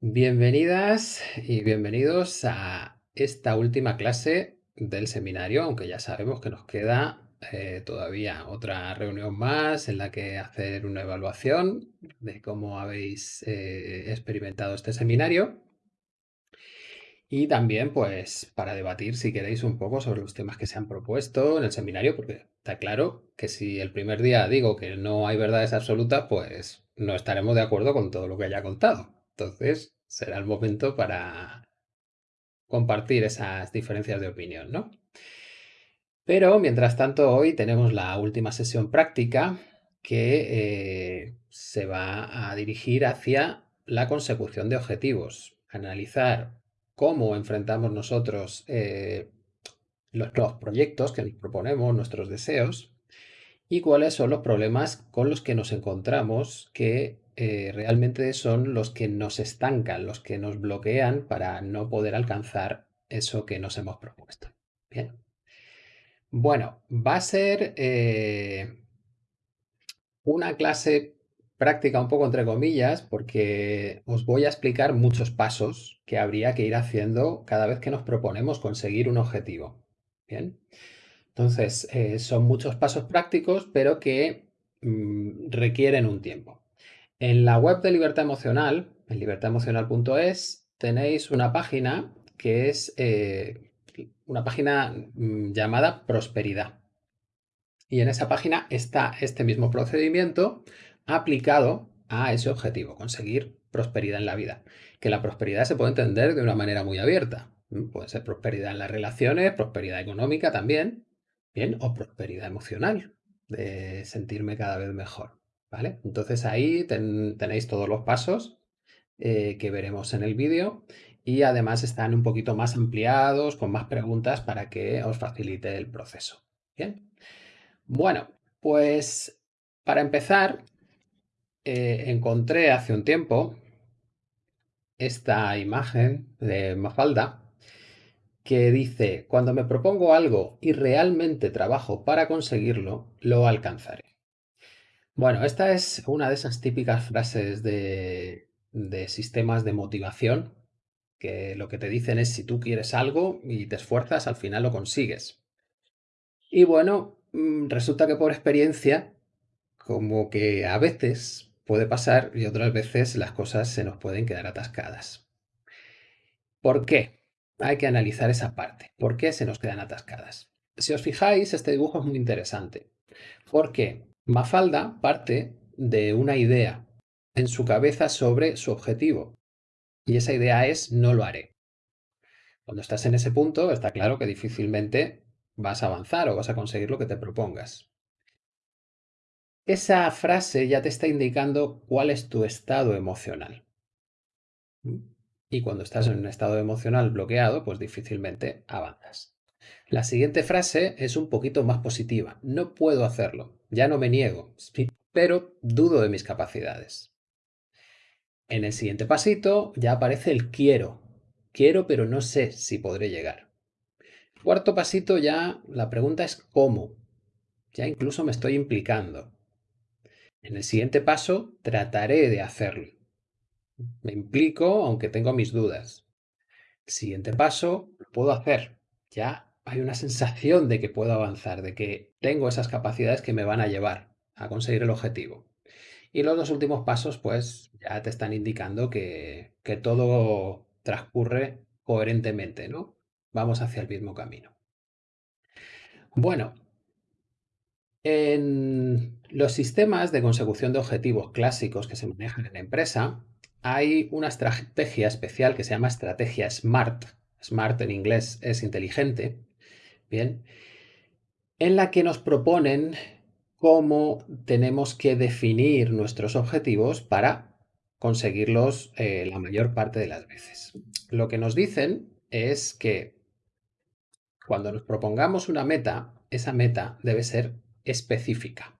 Bienvenidas y bienvenidos a esta última clase del seminario, aunque ya sabemos que nos queda eh, todavía otra reunión más en la que hacer una evaluación de cómo habéis eh, experimentado este seminario y también pues para debatir si queréis un poco sobre los temas que se han propuesto en el seminario, porque está claro que si el primer día digo que no hay verdades absolutas, pues no estaremos de acuerdo con todo lo que haya contado. Entonces será el momento para compartir esas diferencias de opinión, ¿no? Pero mientras tanto hoy tenemos la última sesión práctica que eh, se va a dirigir hacia la consecución de objetivos, analizar cómo enfrentamos nosotros eh, los, los proyectos que nos proponemos, nuestros deseos, y cuáles son los problemas con los que nos encontramos que eh, realmente son los que nos estancan, los que nos bloquean para no poder alcanzar eso que nos hemos propuesto. Bien. Bueno, va a ser eh, una clase práctica un poco entre comillas porque os voy a explicar muchos pasos que habría que ir haciendo cada vez que nos proponemos conseguir un objetivo. Bien. Entonces, eh, son muchos pasos prácticos, pero que mm, requieren un tiempo. En la web de Libertad Emocional, en libertademocional.es, tenéis una página que es eh, una página mm, llamada Prosperidad. Y en esa página está este mismo procedimiento aplicado a ese objetivo, conseguir prosperidad en la vida. Que la prosperidad se puede entender de una manera muy abierta. Puede ser prosperidad en las relaciones, prosperidad económica también, bien, o prosperidad emocional, de sentirme cada vez mejor, ¿vale? Entonces ahí tenéis todos los pasos eh, que veremos en el vídeo y además están un poquito más ampliados, con más preguntas para que os facilite el proceso, ¿bien? Bueno, pues para empezar, eh, encontré hace un tiempo esta imagen de Mafalda que dice, cuando me propongo algo y realmente trabajo para conseguirlo, lo alcanzaré. Bueno, esta es una de esas típicas frases de, sistemas de motivación, que lo que te dicen es si tú quieres algo y te esfuerzas, al final lo consigues. Y bueno, mm, resulta que por experiencia, como que a veces puede pasar y otras veces las cosas se nos pueden quedar atascadas. ¿Por qué? hay que analizar esa parte. ¿Por qué se nos quedan atascadas? Si os fijáis, este dibujo es muy interesante. Porque Mafalda parte de una idea en su cabeza sobre su objetivo. Y esa idea es no lo haré. Cuando estás en ese punto, está claro que difícilmente vas a avanzar o vas a conseguir lo que te propongas. Esa frase ya te está indicando cuál es tu estado emocional. Y cuando estás en un estado emocional bloqueado, pues difícilmente avanzas. La siguiente frase es un poquito más positiva. No puedo hacerlo, ya no me niego, pero dudo de mis capacidades. En el siguiente pasito ya aparece el quiero. Quiero, pero no sé si podré llegar. Cuarto pasito ya la pregunta es cómo. Ya incluso me estoy implicando. En el siguiente paso trataré de hacerlo. Me implico aunque tengo mis dudas. Siguiente paso, lo puedo hacer. Ya hay una sensación de que puedo avanzar, de que tengo esas capacidades que me van a llevar a conseguir el objetivo. Y los dos últimos pasos, pues ya te están indicando que, que todo transcurre coherentemente, ¿no? Vamos hacia el mismo camino. Bueno, en los sistemas de consecución de objetivos clásicos que se manejan en la empresa, hay una estrategia especial que se llama estrategia SMART. SMART en inglés es inteligente. Bien. En la que nos proponen cómo tenemos que definir nuestros objetivos para conseguirlos eh, la mayor parte de las veces. Lo que nos dicen es que cuando nos propongamos una meta, esa meta debe ser específica.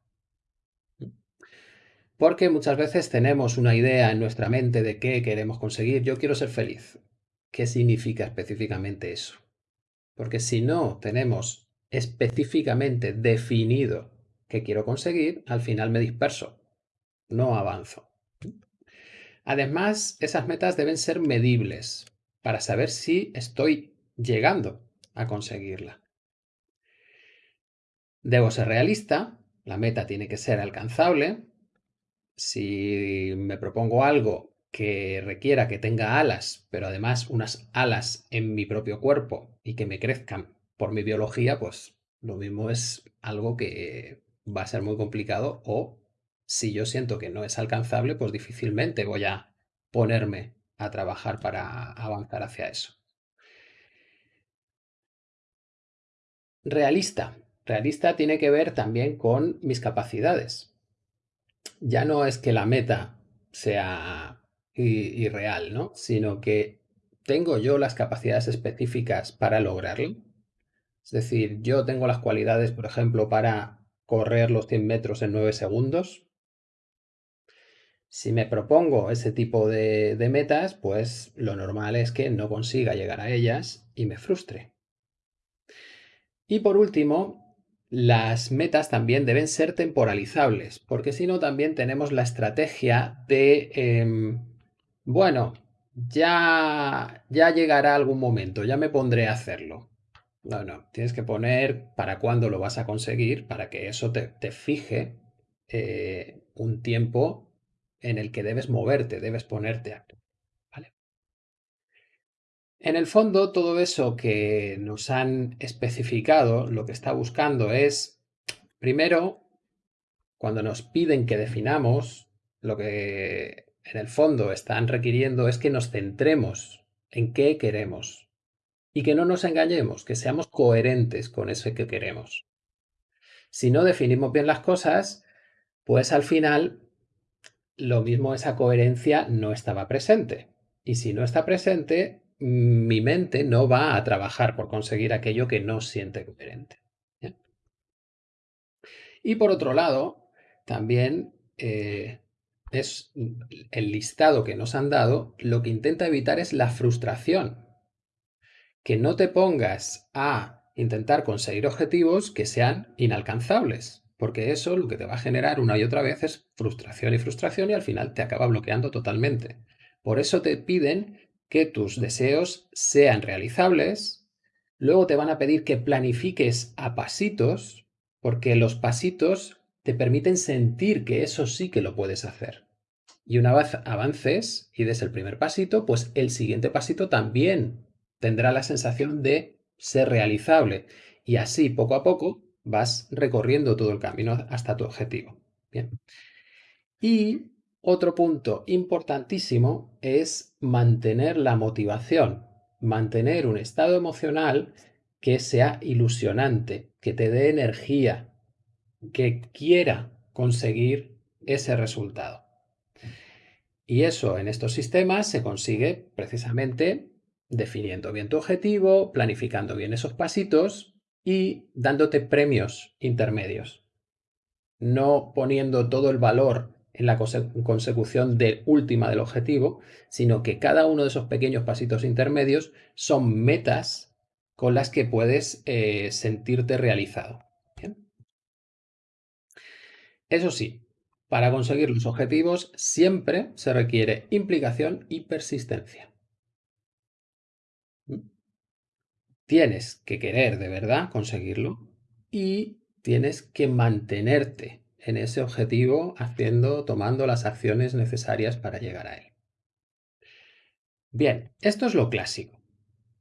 Porque muchas veces tenemos una idea en nuestra mente de qué queremos conseguir. Yo quiero ser feliz. ¿Qué significa específicamente eso? Porque si no tenemos específicamente definido qué quiero conseguir, al final me disperso, no avanzo. Además, esas metas deben ser medibles para saber si estoy llegando a conseguirla. Debo ser realista, la meta tiene que ser alcanzable. Si me propongo algo que requiera que tenga alas, pero además unas alas en mi propio cuerpo y que me crezcan por mi biología, pues lo mismo es algo que va a ser muy complicado o si yo siento que no es alcanzable, pues difícilmente voy a ponerme a trabajar para avanzar hacia eso. Realista. Realista tiene que ver también con mis capacidades. Ya no es que la meta sea irreal, ¿no? Sino que tengo yo las capacidades específicas para lograrlo. Es decir, yo tengo las cualidades, por ejemplo, para correr los 100 metros en 9 segundos. Si me propongo ese tipo de, de metas, pues lo normal es que no consiga llegar a ellas y me frustre. Y por último, las metas también deben ser temporalizables, porque si no también tenemos la estrategia de, em, bueno, ya, ya llegará algún momento, ya me pondré a hacerlo. No, no, tienes que poner para cuándo lo vas a conseguir para que eso te, fije eh, un tiempo en el que debes moverte, debes ponerte a en el fondo, todo eso que nos han especificado, lo que está buscando es, primero, cuando nos piden que definamos, lo que en el fondo están requiriendo es que nos centremos en qué queremos y que no nos engañemos, que seamos coherentes con eso que queremos. Si no definimos bien las cosas, pues al final lo mismo esa coherencia no estaba presente. Y si no está presente, mi mente no va a trabajar por conseguir aquello que no siente coherente. Y por otro lado, también eh, es el listado que nos han dado, lo que intenta evitar es la frustración. Que no te pongas a intentar conseguir objetivos que sean inalcanzables, porque eso lo que te va a generar una y otra vez es frustración y frustración y al final te acaba bloqueando totalmente. Por eso te piden que tus deseos sean realizables, luego te van a pedir que planifiques a pasitos, porque los pasitos te permiten sentir que eso sí que lo puedes hacer. Y una vez avances y des el primer pasito, pues el siguiente pasito también tendrá la sensación de ser realizable. Y así, poco a poco, vas recorriendo todo el camino hasta tu objetivo. Bien. Y otro punto importantísimo es mantener la motivación, mantener un estado emocional que sea ilusionante, que te dé energía, que quiera conseguir ese resultado. Y eso en estos sistemas se consigue precisamente definiendo bien tu objetivo, planificando bien esos pasitos y dándote premios intermedios. No poniendo todo el valor en la consecución de última del objetivo, sino que cada uno de esos pequeños pasitos intermedios son metas con las que puedes eh, sentirte realizado. Eso sí, para conseguir los objetivos siempre se requiere implicación y persistencia. ¿Mm? Tienes que querer de verdad conseguirlo y tienes que mantenerte en ese objetivo haciendo, tomando las acciones necesarias para llegar a él. Bien, esto es lo clásico.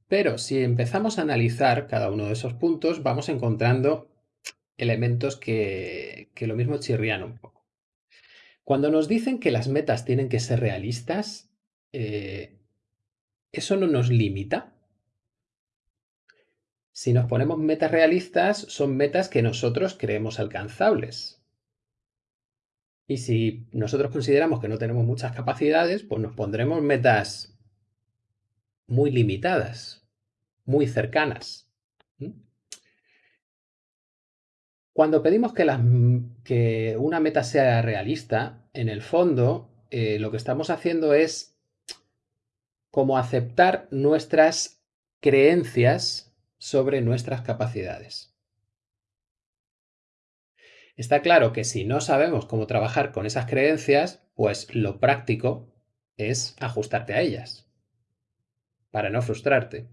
Pero si empezamos a analizar cada uno de esos puntos, vamos encontrando elementos que, lo mismo chirrían un poco. Cuando nos dicen que las metas tienen que ser realistas, eh, ¿eso no nos limita? Si nos ponemos metas realistas, son metas que nosotros creemos alcanzables. Y si nosotros consideramos que no tenemos muchas capacidades, pues nos pondremos metas muy limitadas, muy cercanas. Cuando pedimos que, una meta sea realista, en el fondo eh, lo que estamos haciendo es como aceptar nuestras creencias sobre nuestras capacidades. Está claro que si no sabemos cómo trabajar con esas creencias, pues lo práctico es ajustarte a ellas para no frustrarte.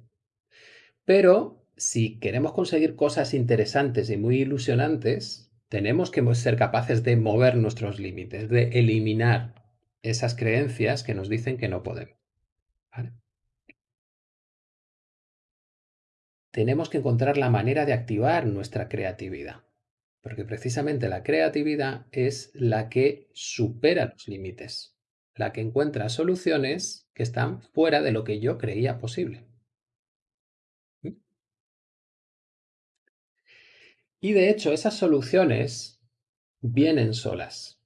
Pero si queremos conseguir cosas interesantes y muy ilusionantes, tenemos que ser capaces de mover nuestros límites, de eliminar esas creencias que nos dicen que no podemos. Tenemos que encontrar la manera de activar nuestra creatividad, porque precisamente la creatividad es la que supera los límites, la que encuentra soluciones que están fuera de lo que yo creía posible. Y de hecho, esas soluciones vienen solas.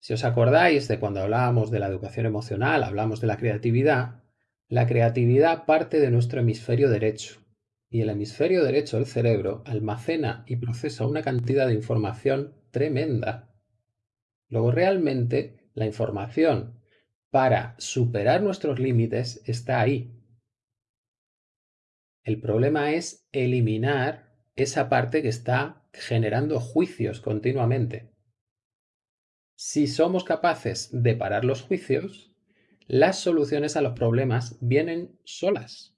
Si os acordáis de cuando hablábamos de la educación emocional, hablamos de la creatividad, la creatividad parte de nuestro hemisferio derecho. Y el hemisferio derecho del cerebro almacena y procesa una cantidad de información tremenda. Luego realmente la información para superar nuestros límites está ahí. El problema es eliminar esa parte que está generando juicios continuamente. Si somos capaces de parar los juicios, las soluciones a los problemas vienen solas.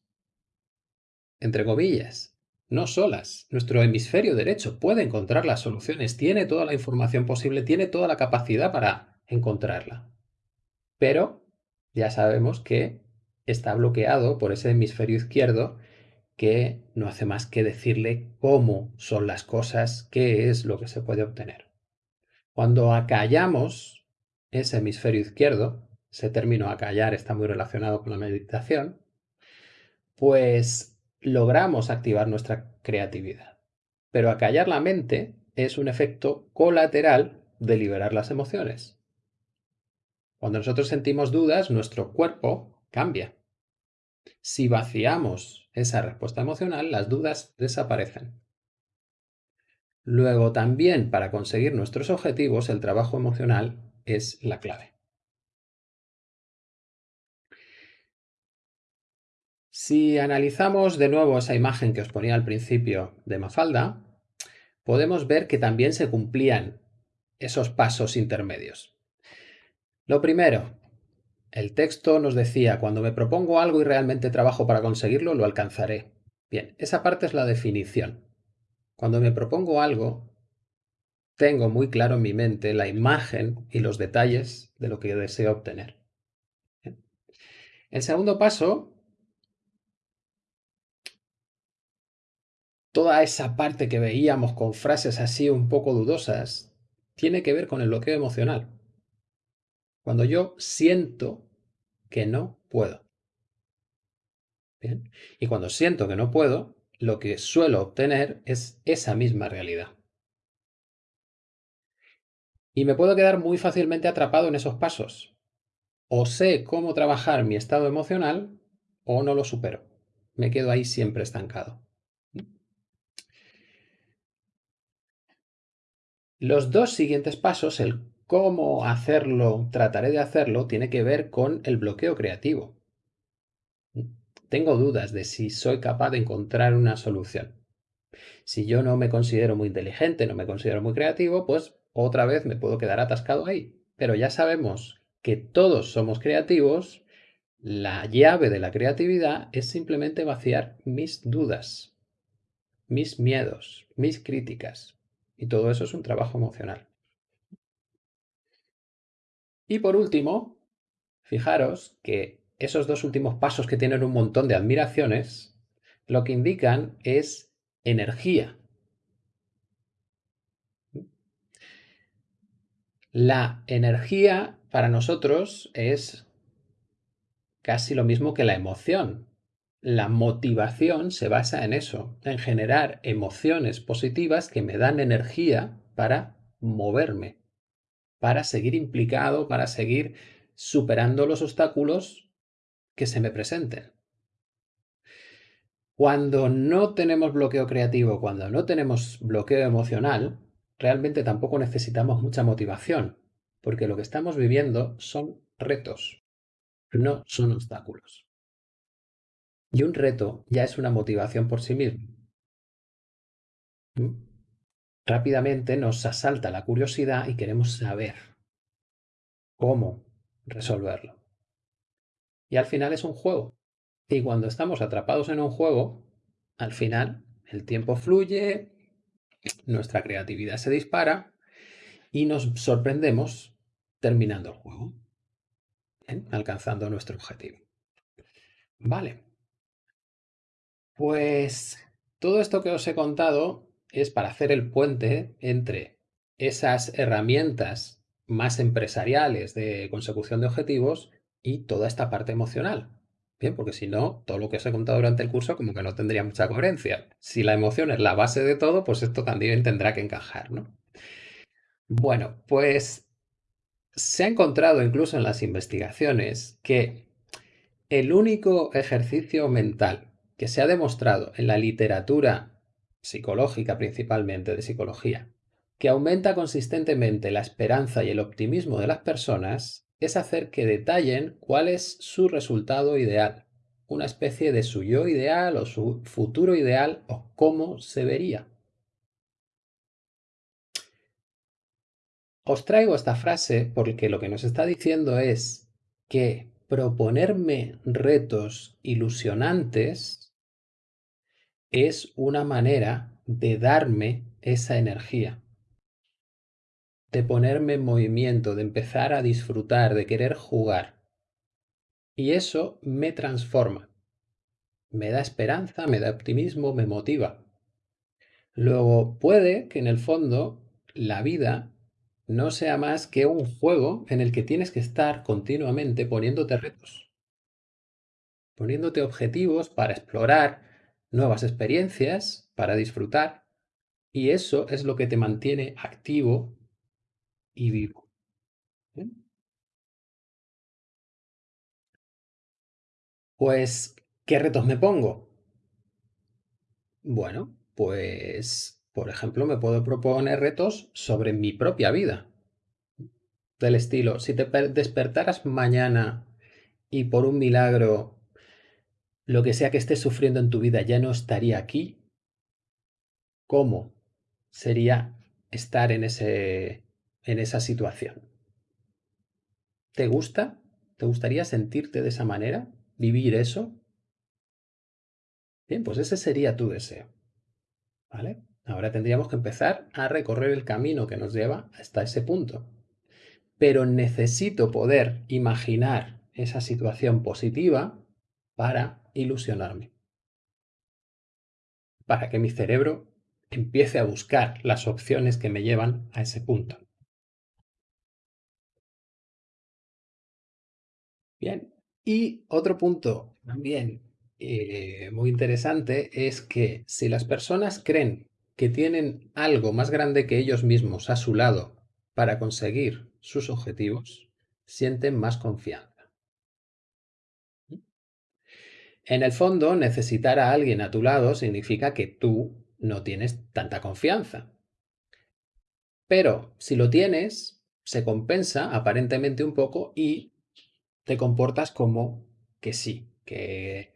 Entre comillas, no solas. Nuestro hemisferio derecho puede encontrar las soluciones, tiene toda la información posible, tiene toda la capacidad para encontrarla. Pero ya sabemos que está bloqueado por ese hemisferio izquierdo que no hace más que decirle cómo son las cosas, qué es lo que se puede obtener. Cuando acallamos ese hemisferio izquierdo, ese término acallar está muy relacionado con la meditación, pues logramos activar nuestra creatividad. Pero acallar la mente es un efecto colateral de liberar las emociones. Cuando nosotros sentimos dudas, nuestro cuerpo cambia. Si vaciamos esa respuesta emocional, las dudas desaparecen. Luego también para conseguir nuestros objetivos, el trabajo emocional es la clave. Si analizamos de nuevo esa imagen que os ponía al principio de Mafalda, podemos ver que también se cumplían esos pasos intermedios. Lo primero, el texto nos decía, cuando me propongo algo y realmente trabajo para conseguirlo, lo alcanzaré. Bien, esa parte es la definición. Cuando me propongo algo, tengo muy claro en mi mente la imagen y los detalles de lo que deseo obtener. El segundo paso, toda esa parte que veíamos con frases así un poco dudosas, tiene que ver con el bloqueo emocional. Cuando yo siento que no puedo. Bien. Y cuando siento que no puedo, lo que suelo obtener es esa misma realidad. Y me puedo quedar muy fácilmente atrapado en esos pasos. O sé cómo trabajar mi estado emocional o no lo supero. Me quedo ahí siempre estancado. Los dos siguientes pasos, el cómo hacerlo, trataré de hacerlo, tiene que ver con el bloqueo creativo. Tengo dudas de si soy capaz de encontrar una solución. Si yo no me considero muy inteligente, no me considero muy creativo, pues otra vez me puedo quedar atascado ahí. Pero ya sabemos que todos somos creativos, la llave de la creatividad es simplemente vaciar mis dudas, mis miedos, mis críticas. Y todo eso es un trabajo emocional. Y por último, fijaros que esos dos últimos pasos que tienen un montón de admiraciones, lo que indican es energía. La energía para nosotros es casi lo mismo que la emoción. La motivación se basa en eso, en generar emociones positivas que me dan energía para moverme para seguir implicado, para seguir superando los obstáculos que se me presenten. Cuando no tenemos bloqueo creativo, cuando no tenemos bloqueo emocional, realmente tampoco necesitamos mucha motivación, porque lo que estamos viviendo son retos, no son obstáculos. Y un reto ya es una motivación por sí mismo. ¿Mm? Rápidamente nos asalta la curiosidad y queremos saber cómo resolverlo. Y al final es un juego. Y cuando estamos atrapados en un juego, al final el tiempo fluye, nuestra creatividad se dispara y nos sorprendemos terminando el juego, ¿bien? alcanzando nuestro objetivo. Vale. Pues todo esto que os he contado es para hacer el puente entre esas herramientas más empresariales de consecución de objetivos y toda esta parte emocional. Bien, porque si no, todo lo que os he contado durante el curso como que no tendría mucha coherencia. Si la emoción es la base de todo, pues esto también tendrá que encajar, ¿no? Bueno, pues se ha encontrado incluso en las investigaciones que el único ejercicio mental que se ha demostrado en la literatura psicológica principalmente de psicología, que aumenta consistentemente la esperanza y el optimismo de las personas, es hacer que detallen cuál es su resultado ideal, una especie de su yo ideal o su futuro ideal o cómo se vería. Os traigo esta frase porque lo que nos está diciendo es que proponerme retos ilusionantes es una manera de darme esa energía, de ponerme en movimiento, de empezar a disfrutar, de querer jugar. Y eso me transforma, me da esperanza, me da optimismo, me motiva. Luego puede que en el fondo la vida no sea más que un juego en el que tienes que estar continuamente poniéndote retos, poniéndote objetivos para explorar nuevas experiencias, para disfrutar, y eso es lo que te mantiene activo y vivo. Pues, ¿qué retos me pongo? Bueno, pues por ejemplo, me puedo proponer retos sobre mi propia vida. Del estilo, si te despertaras mañana y por un milagro lo que sea que estés sufriendo en tu vida ya no estaría aquí, ¿cómo sería estar en, ese, en esa situación? ¿Te gusta? ¿Te gustaría sentirte de esa manera? ¿Vivir eso? Bien, pues ese sería tu deseo. ¿Vale? Ahora tendríamos que empezar a recorrer el camino que nos lleva hasta ese punto. Pero necesito poder imaginar esa situación positiva para ilusionarme. Para que mi cerebro empiece a buscar las opciones que me llevan a ese punto. Bien, y otro punto también eh, muy interesante es que si las personas creen que tienen algo más grande que ellos mismos a su lado para conseguir sus objetivos, sienten más confianza. En el fondo, necesitar a alguien a tu lado significa que tú no tienes tanta confianza. Pero si lo tienes, se compensa aparentemente un poco y te comportas como que sí, que,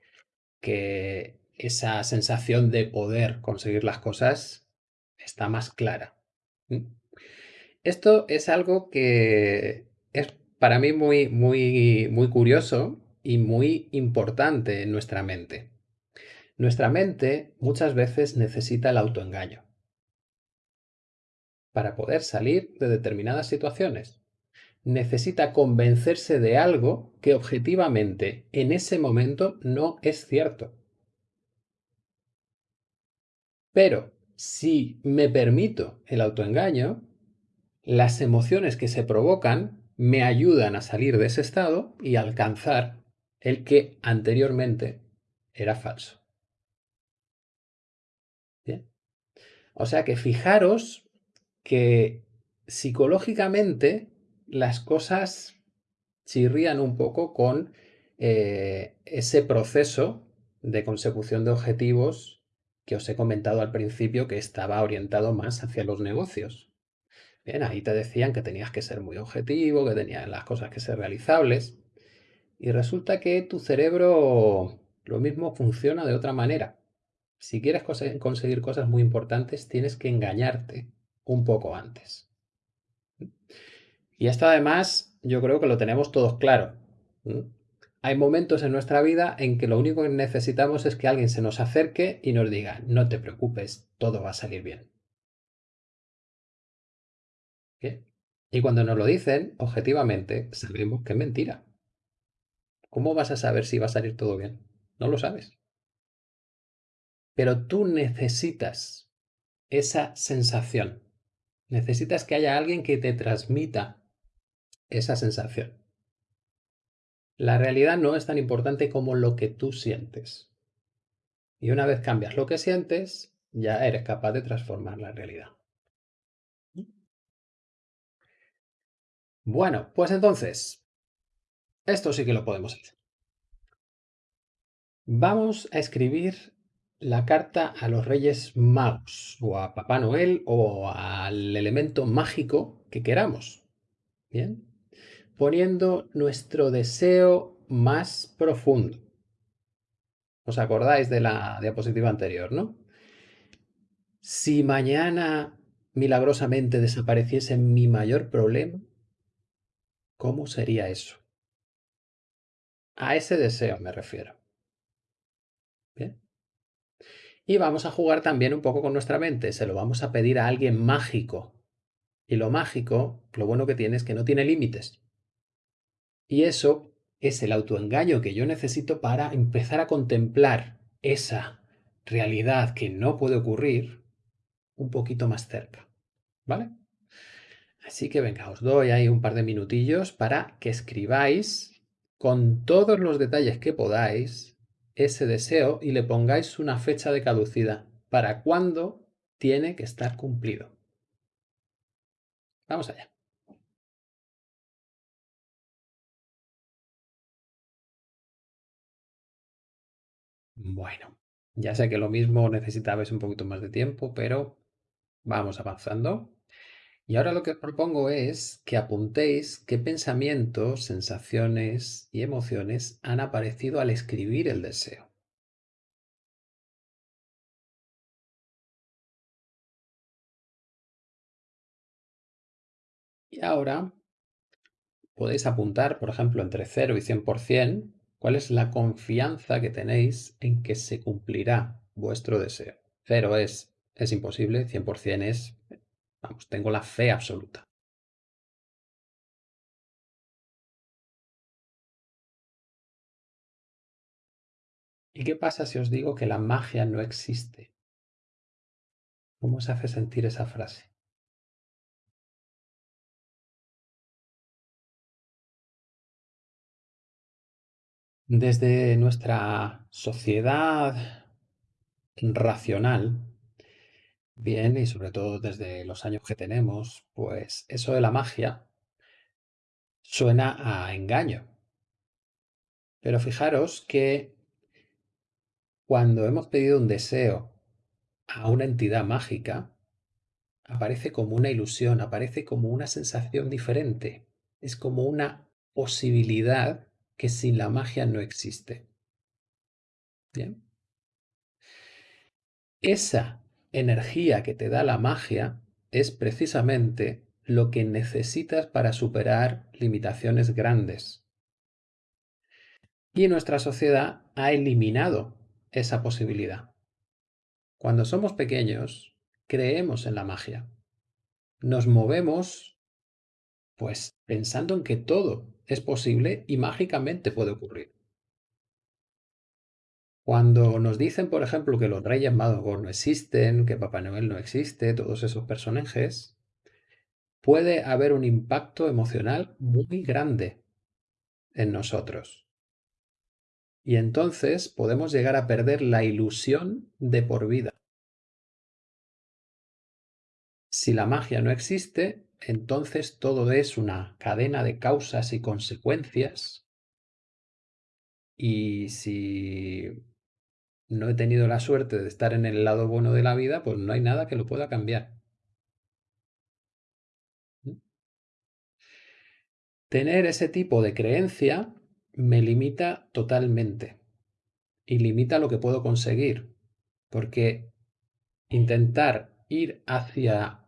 que esa sensación de poder conseguir las cosas está más clara. Esto es algo que es para mí muy, muy, muy curioso y muy importante en nuestra mente. Nuestra mente muchas veces necesita el autoengaño para poder salir de determinadas situaciones. Necesita convencerse de algo que objetivamente en ese momento no es cierto. Pero si me permito el autoengaño, las emociones que se provocan me ayudan a salir de ese estado y alcanzar el que anteriormente era falso. O sea que fijaros que psicológicamente las cosas chirrían un poco con eh, ese proceso de consecución de objetivos que os he comentado al principio que estaba orientado más hacia los negocios. Bien, ahí te decían que tenías que ser muy objetivo, que tenías las cosas que ser realizables. Y resulta que tu cerebro lo mismo funciona de otra manera. Si quieres conseguir cosas muy importantes, tienes que engañarte un poco antes. Y esto además yo creo que lo tenemos todos claro. Hay momentos en nuestra vida en que lo único que necesitamos es que alguien se nos acerque y nos diga, no te preocupes, todo va a salir bien. Y cuando nos lo dicen, objetivamente, sabemos que es mentira. ¿Cómo vas a saber si va a salir todo bien? No lo sabes. Pero tú necesitas esa sensación. Necesitas que haya alguien que te transmita esa sensación. La realidad no es tan importante como lo que tú sientes. Y una vez cambias lo que sientes, ya eres capaz de transformar la realidad. Bueno, pues entonces, esto sí que lo podemos hacer. Vamos a escribir la carta a los Reyes Magos, o a Papá Noel, o al elemento mágico que queramos. Bien, poniendo nuestro deseo más profundo. ¿Os acordáis de la diapositiva anterior, no? Si mañana milagrosamente desapareciese mi mayor problema, ¿cómo sería eso? A ese deseo me refiero. Bien. Y vamos a jugar también un poco con nuestra mente, se lo vamos a pedir a alguien mágico. Y lo mágico, lo bueno que tiene es que no tiene límites. Y eso es el autoengaño que yo necesito para empezar a contemplar esa realidad que no puede ocurrir un poquito más cerca. ¿Vale? Así que venga, os doy ahí un par de minutillos para que escribáis con todos los detalles que podáis ese deseo y le pongáis una fecha de caducidad para cuándo tiene que estar cumplido. Vamos allá. Bueno, ya sé que lo mismo necesitabais un poquito más de tiempo, pero vamos avanzando. Y ahora lo que os propongo es que apuntéis qué pensamientos, sensaciones y emociones han aparecido al escribir el deseo. Y ahora podéis apuntar, por ejemplo, entre 0 y 100%, cuál es la confianza que tenéis en que se cumplirá vuestro deseo. 0 es es imposible, 100% es, vamos, tengo la fe absoluta. ¿Y qué pasa si os digo que la magia no existe? ¿Cómo se hace sentir esa frase? Desde nuestra sociedad racional, bien, y sobre todo desde los años que tenemos, pues eso de la magia suena a engaño. Pero fijaros que cuando hemos pedido un deseo a una entidad mágica, aparece como una ilusión, aparece como una sensación diferente. Es como una posibilidad que sin la magia no existe. Bien. Esa energía que te da la magia es precisamente lo que necesitas para superar limitaciones grandes. Y nuestra sociedad ha eliminado esa posibilidad. Cuando somos pequeños, creemos en la magia. Nos movemos, pues, pensando en que todo es posible y mágicamente puede ocurrir. Cuando nos dicen, por ejemplo, que los Reyes Magos no existen, que Papá Noel no existe, todos esos personajes, puede haber un impacto emocional muy grande en nosotros. Y entonces podemos llegar a perder la ilusión de por vida. Si la magia no existe, entonces todo es una cadena de causas y consecuencias. Y si no he tenido la suerte de estar en el lado bueno de la vida, pues no hay nada que lo pueda cambiar. ¿Mm? Tener ese tipo de creencia me limita totalmente y limita lo que puedo conseguir, porque intentar ir hacia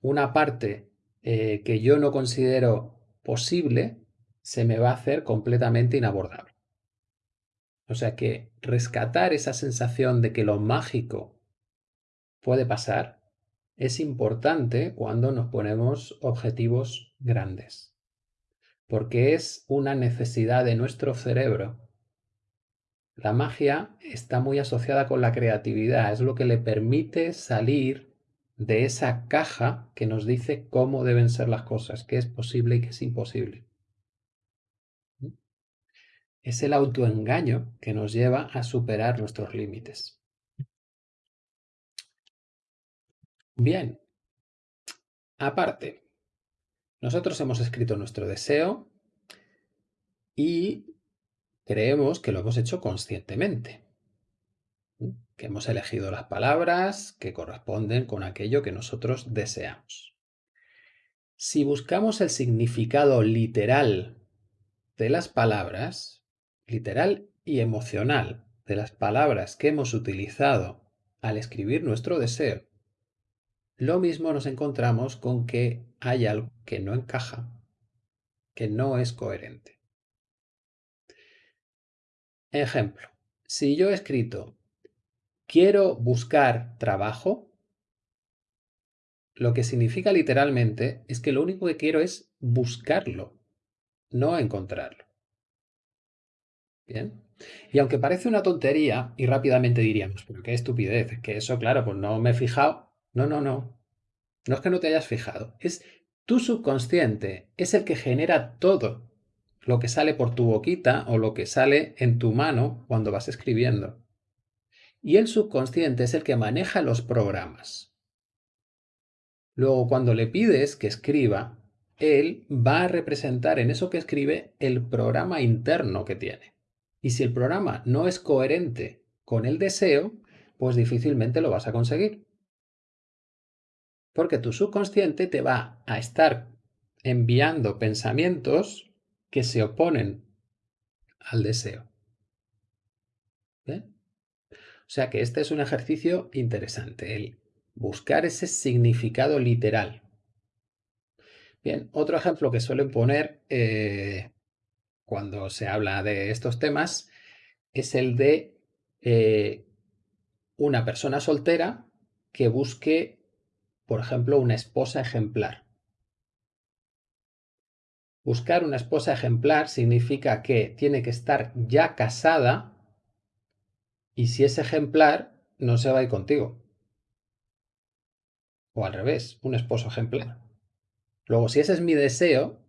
una parte eh, que yo no considero posible se me va a hacer completamente inabordable. O sea que rescatar esa sensación de que lo mágico puede pasar es importante cuando nos ponemos objetivos grandes, porque es una necesidad de nuestro cerebro. La magia está muy asociada con la creatividad, es lo que le permite salir de esa caja que nos dice cómo deben ser las cosas, qué es posible y qué es imposible. Es el autoengaño que nos lleva a superar nuestros límites. Bien, aparte, nosotros hemos escrito nuestro deseo y creemos que lo hemos hecho conscientemente, que hemos elegido las palabras que corresponden con aquello que nosotros deseamos. Si buscamos el significado literal de las palabras, literal y emocional de las palabras que hemos utilizado al escribir nuestro deseo, lo mismo nos encontramos con que hay algo que no encaja, que no es coherente. Ejemplo, si yo he escrito quiero buscar trabajo, lo que significa literalmente es que lo único que quiero es buscarlo, no encontrarlo. Bien. Y aunque parece una tontería, y rápidamente diríamos, pero qué estupidez, que eso, claro, pues no me he fijado. No, no, no. No es que no te hayas fijado, es tu subconsciente, es el que genera todo lo que sale por tu boquita o lo que sale en tu mano cuando vas escribiendo. Y el subconsciente es el que maneja los programas. Luego, cuando le pides que escriba, él va a representar en eso que escribe el programa interno que tiene. Y si el programa no es coherente con el deseo, pues difícilmente lo vas a conseguir. Porque tu subconsciente te va a estar enviando pensamientos que se oponen al deseo. O sea que este es un ejercicio interesante, el buscar ese significado literal. Bien, otro ejemplo que suelen poner eh, cuando se habla de estos temas es el de eh, una persona soltera que busque, por ejemplo, una esposa ejemplar. Buscar una esposa ejemplar significa que tiene que estar ya casada y si es ejemplar, no se va a ir contigo. O al revés, un esposo ejemplar. Luego, si ese es mi deseo,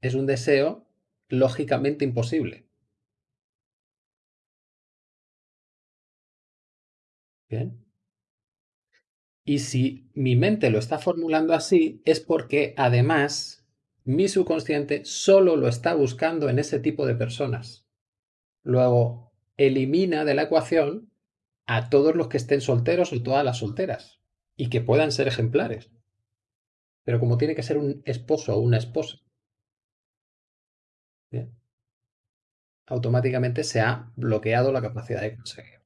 es un deseo lógicamente imposible. Bien. Y si mi mente lo está formulando así, es porque además mi subconsciente solo lo está buscando en ese tipo de personas. Luego, elimina de la ecuación a todos los que estén solteros o todas las solteras y que puedan ser ejemplares. Pero como tiene que ser un esposo o una esposa, automáticamente se ha bloqueado la capacidad de conseguirlo.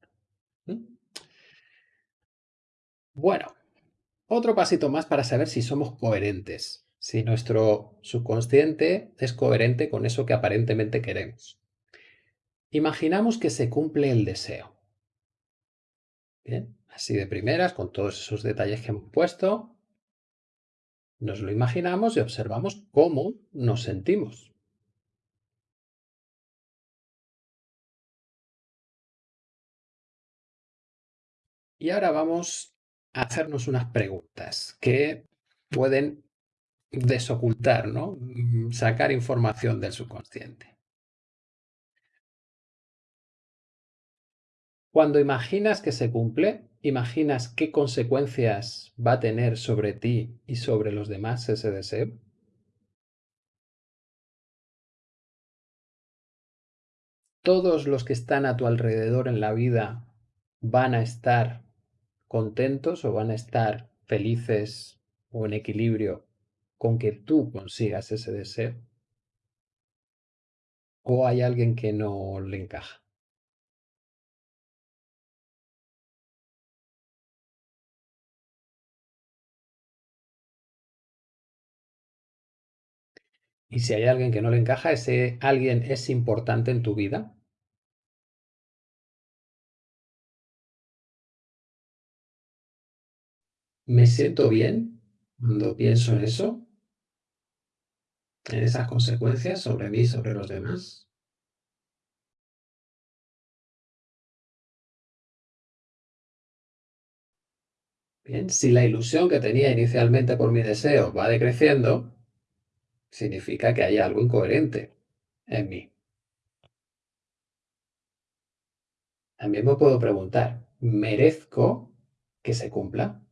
Bueno, otro pasito más para saber si somos coherentes si nuestro subconsciente es coherente con eso que aparentemente queremos. Imaginamos que se cumple el deseo. Bien, así de primeras, con todos esos detalles que hemos puesto, nos lo imaginamos y observamos cómo nos sentimos. Y ahora vamos a hacernos unas preguntas que pueden desocultar, ¿no? Mm, sacar información del subconsciente. Cuando imaginas que se cumple, ¿imaginas qué consecuencias va a tener sobre ti y sobre los demás ese deseo? ¿Todos los que están a tu alrededor en la vida van a estar contentos o van a estar felices o en equilibrio con que tú consigas ese deseo? ¿O hay alguien que no le encaja? Y si hay alguien que no le encaja, ¿ese alguien es importante en tu vida? ¿Me siento bien cuando pienso en eso? ¿En esas consecuencias sobre mí sobre los demás? Bien, si la ilusión que tenía inicialmente por mi deseo va decreciendo, significa que hay algo incoherente en mí. También me puedo preguntar, ¿merezco que se cumpla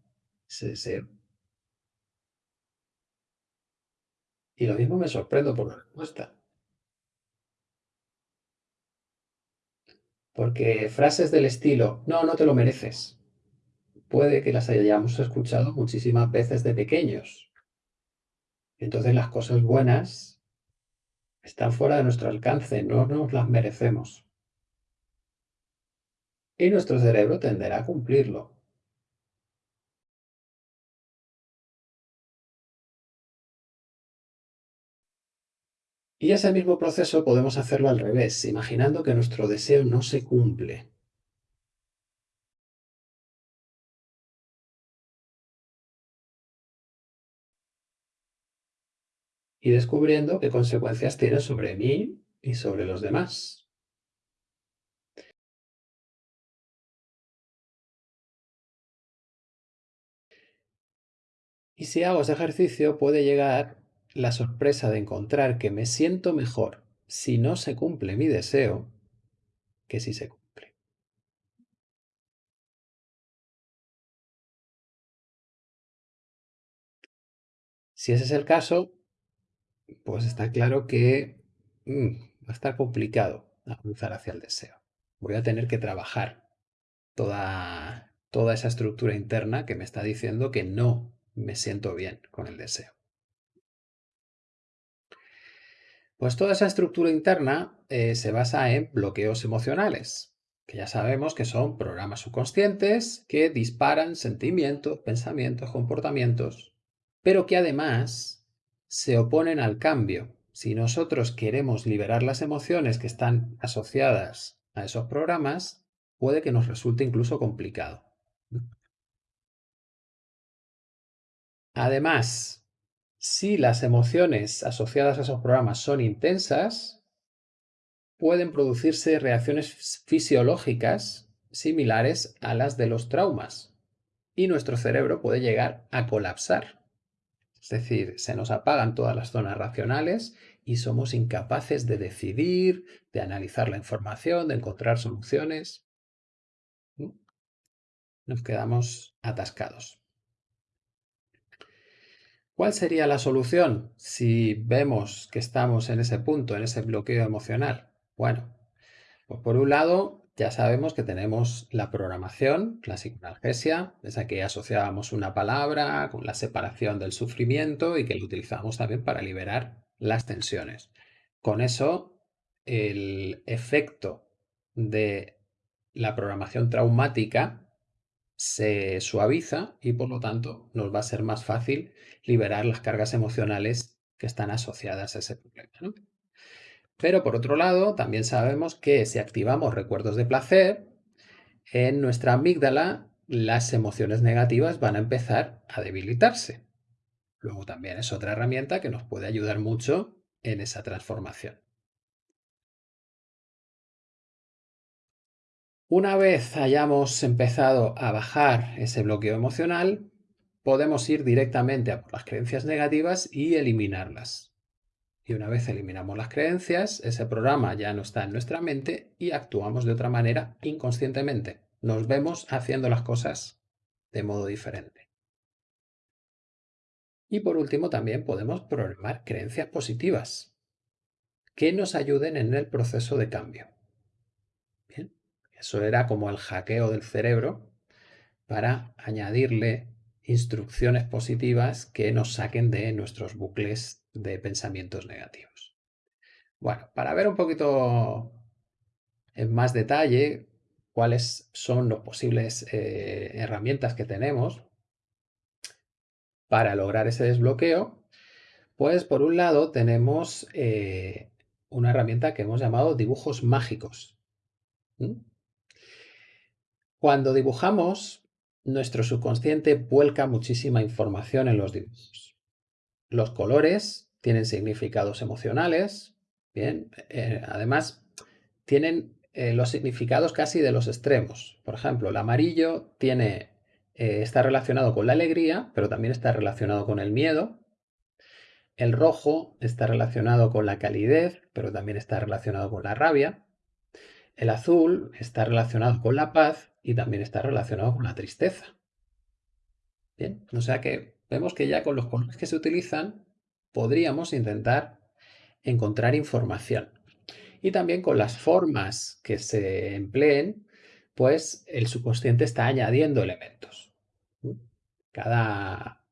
Y lo mismo me sorprendo por la respuesta. Porque frases del estilo, no, no te lo mereces, puede que las hayamos escuchado muchísimas veces de pequeños. Entonces las cosas buenas están fuera de nuestro alcance, no nos las merecemos. Y nuestro cerebro tenderá a cumplirlo. Y ese mismo proceso podemos hacerlo al revés, imaginando que nuestro deseo no se cumple. Y descubriendo qué consecuencias tiene sobre mí y sobre los demás. Y si hago ese ejercicio puede llegar la sorpresa de encontrar que me siento mejor si no se cumple mi deseo que si se cumple. Si ese es el caso, pues está claro que mm, va a estar complicado avanzar hacia el deseo. Voy a tener que trabajar toda, toda esa estructura interna que me está diciendo que no me siento bien con el deseo. Pues toda esa estructura interna eh, se basa en bloqueos emocionales, que ya sabemos que son programas subconscientes que disparan sentimientos, pensamientos, comportamientos, pero que además se oponen al cambio. Si nosotros queremos liberar las emociones que están asociadas a esos programas, puede que nos resulte incluso complicado. Además, si las emociones asociadas a esos programas son intensas, pueden producirse reacciones fisiológicas similares a las de los traumas y nuestro cerebro puede llegar a colapsar. Es decir, se nos apagan todas las zonas racionales y somos incapaces de decidir, de analizar la información, de encontrar soluciones. Nos quedamos atascados. ¿Cuál sería la solución si vemos que estamos en ese punto, en ese bloqueo emocional? Bueno, pues por un lado ya sabemos que tenemos la programación, la psicoanalgesia, esa que asociábamos una palabra con la separación del sufrimiento y que la utilizamos también para liberar las tensiones. Con eso, el efecto de la programación traumática se suaviza y por lo tanto nos va a ser más fácil liberar las cargas emocionales que están asociadas a ese problema. Pero por otro lado, también sabemos que si activamos recuerdos de placer, en nuestra amígdala las emociones negativas van a empezar a debilitarse. Luego también es otra herramienta que nos puede ayudar mucho en esa transformación. Una vez hayamos empezado a bajar ese bloqueo emocional, podemos ir directamente a por las creencias negativas y eliminarlas. Y una vez eliminamos las creencias, ese programa ya no está en nuestra mente y actuamos de otra manera inconscientemente. Nos vemos haciendo las cosas de modo diferente. Y por último también podemos programar creencias positivas que nos ayuden en el proceso de cambio. Eso era como el hackeo del cerebro para añadirle instrucciones positivas que nos saquen de nuestros bucles de pensamientos negativos. Bueno, para ver un poquito en más detalle cuáles son las posibles eh, herramientas que tenemos para lograr ese desbloqueo, Pues por un lado tenemos eh, una herramienta que hemos llamado dibujos mágicos. Cuando dibujamos, nuestro subconsciente vuelca muchísima información en los dibujos. Los colores tienen significados emocionales, bien, eh, además tienen eh, los significados casi de los extremos. Por ejemplo, el amarillo tiene, eh, está relacionado con la alegría, pero también está relacionado con el miedo. El rojo está relacionado con la calidez, pero también está relacionado con la rabia. El azul está relacionado con la paz y también está relacionado con la tristeza. Bien, o sea que vemos que ya con los colores que se utilizan podríamos intentar encontrar información y también con las formas que se empleen, pues el subconsciente está añadiendo elementos. Cada,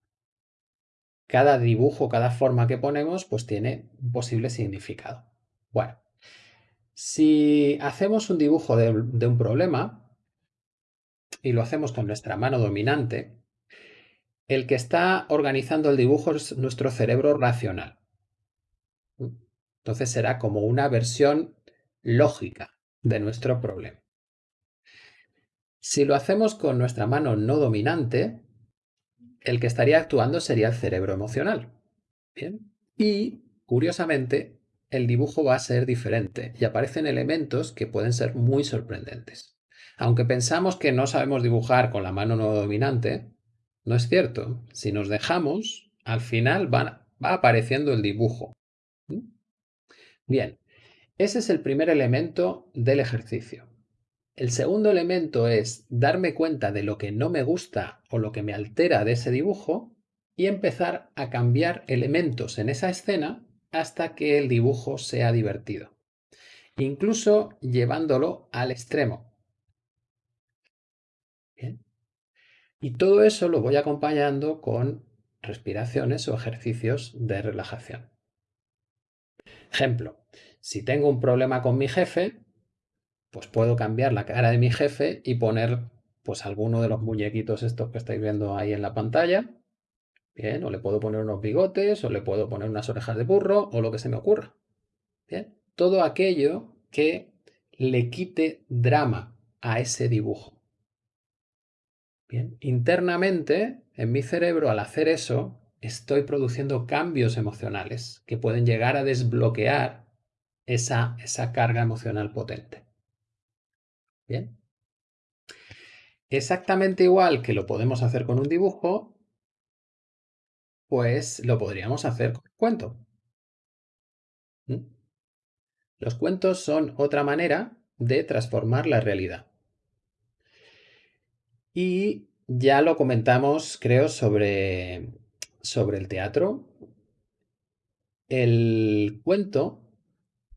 cada dibujo, cada forma que ponemos, pues tiene un posible significado. Bueno, si hacemos un dibujo de, de un problema y lo hacemos con nuestra mano dominante, el que está organizando el dibujo es nuestro cerebro racional. Entonces será como una versión lógica de nuestro problema. Si lo hacemos con nuestra mano no dominante, el que estaría actuando sería el cerebro emocional. Bien. Y, curiosamente, el dibujo va a ser diferente y aparecen elementos que pueden ser muy sorprendentes. Aunque pensamos que no sabemos dibujar con la mano no dominante, no es cierto. Si nos dejamos, al final va, va apareciendo el dibujo. Bien, ese es el primer elemento del ejercicio. El segundo elemento es darme cuenta de lo que no me gusta o lo que me altera de ese dibujo y empezar a cambiar elementos en esa escena hasta que el dibujo sea divertido. Incluso llevándolo al extremo. Y todo eso lo voy acompañando con respiraciones o ejercicios de relajación. Ejemplo, si tengo un problema con mi jefe, pues puedo cambiar la cara de mi jefe y poner pues alguno de los muñequitos estos que estáis viendo ahí en la pantalla. Bien, o le puedo poner unos bigotes, o le puedo poner unas orejas de burro, o lo que se me ocurra. Bien, todo aquello que le quite drama a ese dibujo. Internamente, en mi cerebro, al hacer eso, estoy produciendo cambios emocionales que pueden llegar a desbloquear esa, esa carga emocional potente. Bien. Exactamente igual que lo podemos hacer con un dibujo, pues lo podríamos hacer con un cuento. ¿Mm? Los cuentos son otra manera de transformar la realidad. Y ya lo comentamos, creo, sobre sobre el teatro, el cuento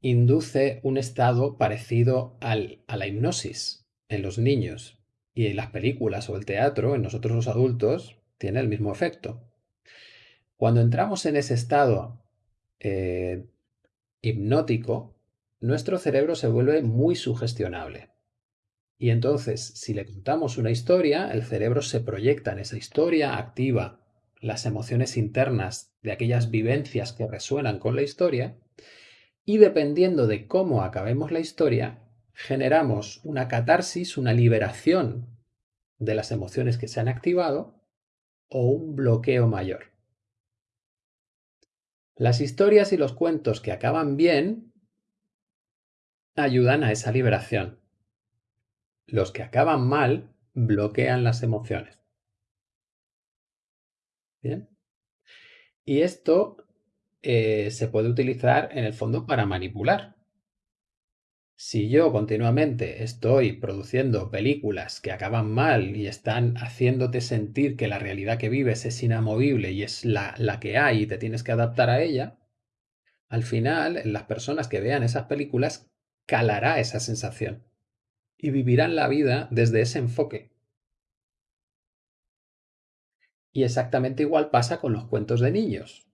induce un estado parecido al, a la hipnosis en los niños y en las películas o el teatro, en nosotros los adultos, tiene el mismo efecto. Cuando entramos en ese estado eh, hipnótico, nuestro cerebro se vuelve muy sugestionable. Y entonces, si le contamos una historia, el cerebro se proyecta en esa historia, activa las emociones internas de aquellas vivencias que resuenan con la historia y dependiendo de cómo acabemos la historia, generamos una catarsis, una liberación de las emociones que se han activado o un bloqueo mayor. Las historias y los cuentos que acaban bien ayudan a esa liberación. Los que acaban mal bloquean las emociones. Bien. Y esto eh, se puede utilizar en el fondo para manipular. Si yo continuamente estoy produciendo películas que acaban mal y están haciéndote sentir que la realidad que vives es inamovible y es la, la que hay y te tienes que adaptar a ella, al final las personas que vean esas películas calará esa sensación y vivirán la vida desde ese enfoque. Y exactamente igual pasa con los cuentos de niños.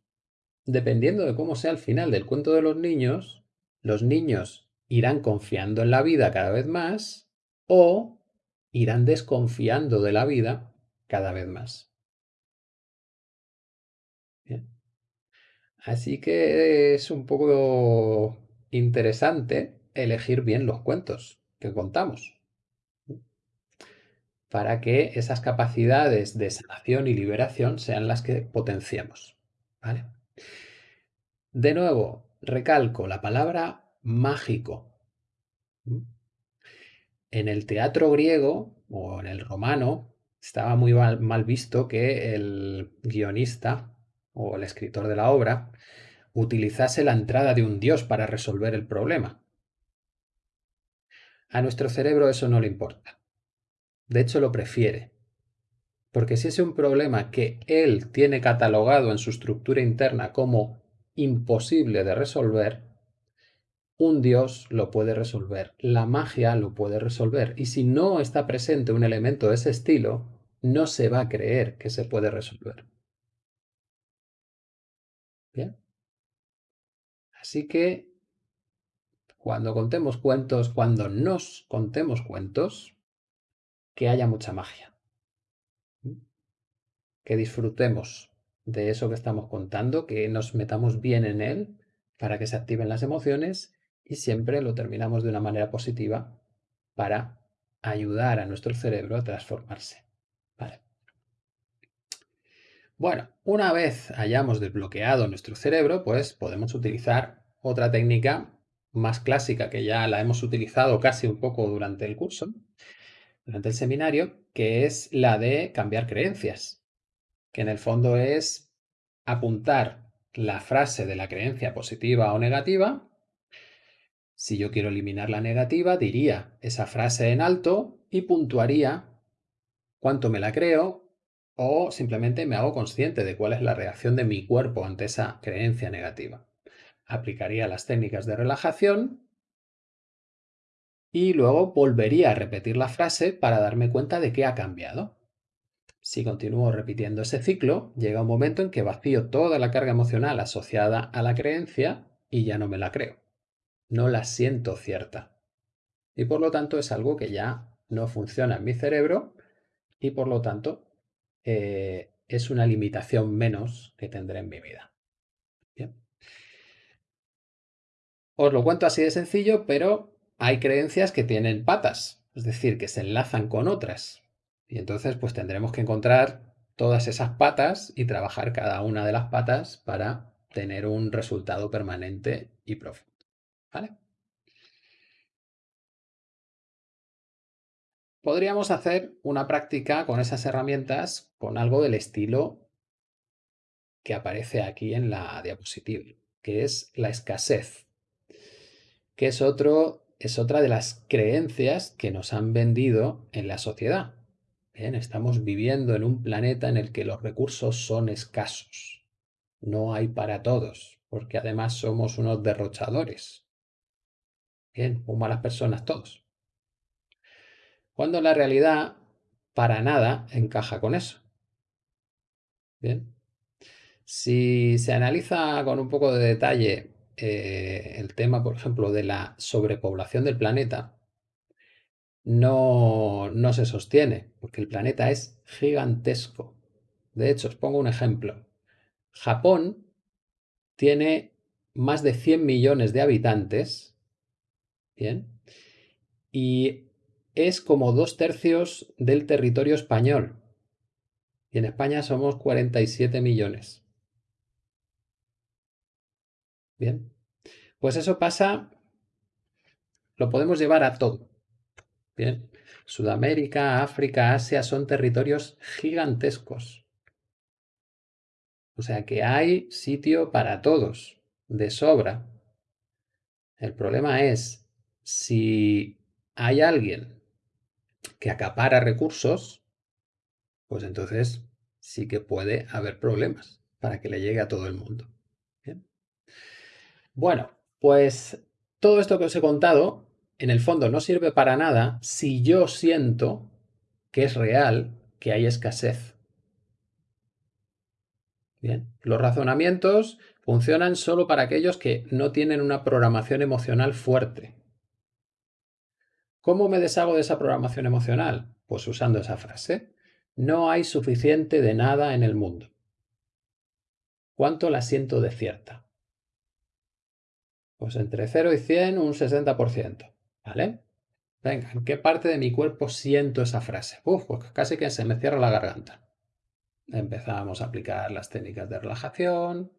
Dependiendo de cómo sea el final del cuento de los niños, los niños irán confiando en la vida cada vez más o irán desconfiando de la vida cada vez más. Así que es un poco interesante elegir bien los cuentos que contamos para que esas capacidades de sanación y liberación sean las que potenciemos. ¿vale? De nuevo, recalco la palabra mágico. En el teatro griego o en el romano estaba muy mal visto que el guionista o el escritor de la obra utilizase la entrada de un dios para resolver el problema. A nuestro cerebro eso no le importa. De hecho, lo prefiere. Porque si es un problema que él tiene catalogado en su estructura interna como imposible de resolver, un dios lo puede resolver, la magia lo puede resolver. Y si no está presente un elemento de ese estilo, no se va a creer que se puede resolver. Bien. Así que cuando contemos cuentos, cuando nos contemos cuentos, que haya mucha magia. Que disfrutemos de eso que estamos contando, que nos metamos bien en él para que se activen las emociones y siempre lo terminamos de una manera positiva para ayudar a nuestro cerebro a transformarse. Vale. Bueno, una vez hayamos desbloqueado nuestro cerebro, pues podemos utilizar otra técnica más clásica que ya la hemos utilizado casi un poco durante el curso, durante el seminario, que es la de cambiar creencias, que en el fondo es apuntar la frase de la creencia positiva o negativa. Si yo quiero eliminar la negativa, diría esa frase en alto y puntuaría cuánto me la creo o simplemente me hago consciente de cuál es la reacción de mi cuerpo ante esa creencia negativa. Aplicaría las técnicas de relajación y luego volvería a repetir la frase para darme cuenta de qué ha cambiado. Si continúo repitiendo ese ciclo, llega un momento en que vacío toda la carga emocional asociada a la creencia y ya no me la creo. No la siento cierta. Y por lo tanto es algo que ya no funciona en mi cerebro y por lo tanto eh, es una limitación menos que tendré en mi vida. Bien. Os lo cuento así de sencillo, pero hay creencias que tienen patas, es decir, que se enlazan con otras. Y entonces pues tendremos que encontrar todas esas patas y trabajar cada una de las patas para tener un resultado permanente y profundo. Podríamos hacer una práctica con esas herramientas con algo del estilo que aparece aquí en la diapositiva, que es la escasez, que es, otro, es otra de las creencias que nos han vendido en la sociedad. Bien, estamos viviendo en un planeta en el que los recursos son escasos. No hay para todos, porque además somos unos derrochadores. Bien, muy malas personas todos cuando la realidad para nada encaja con eso. Bien. Si se analiza con un poco de detalle eh, el tema, por ejemplo, de la sobrepoblación del planeta, no, no se sostiene, porque el planeta es gigantesco. De hecho, os pongo un ejemplo. Japón tiene más de 100 millones de habitantes, ¿bien? Y es como dos tercios del territorio español. Y en España somos 47 millones. Bien. Pues eso pasa, lo podemos llevar a todo. Bien. Sudamérica, África, Asia son territorios gigantescos. O sea que hay sitio para todos, de sobra. El problema es si hay alguien que acapara recursos, pues entonces sí que puede haber problemas para que le llegue a todo el mundo. Bueno, pues todo esto que os he contado, en el fondo no sirve para nada si yo siento que es real que hay escasez. Bien, los razonamientos funcionan solo para aquellos que no tienen una programación emocional fuerte. ¿Cómo me deshago de esa programación emocional? Pues usando esa frase. No hay suficiente de nada en el mundo. ¿cuánto la siento de cierta? Pues entre 0 y 100 un 60%, ¿vale? Venga, ¿en qué parte de mi cuerpo siento esa frase? Uf, pues casi que se me cierra la garganta. Empezamos a aplicar las técnicas de relajación,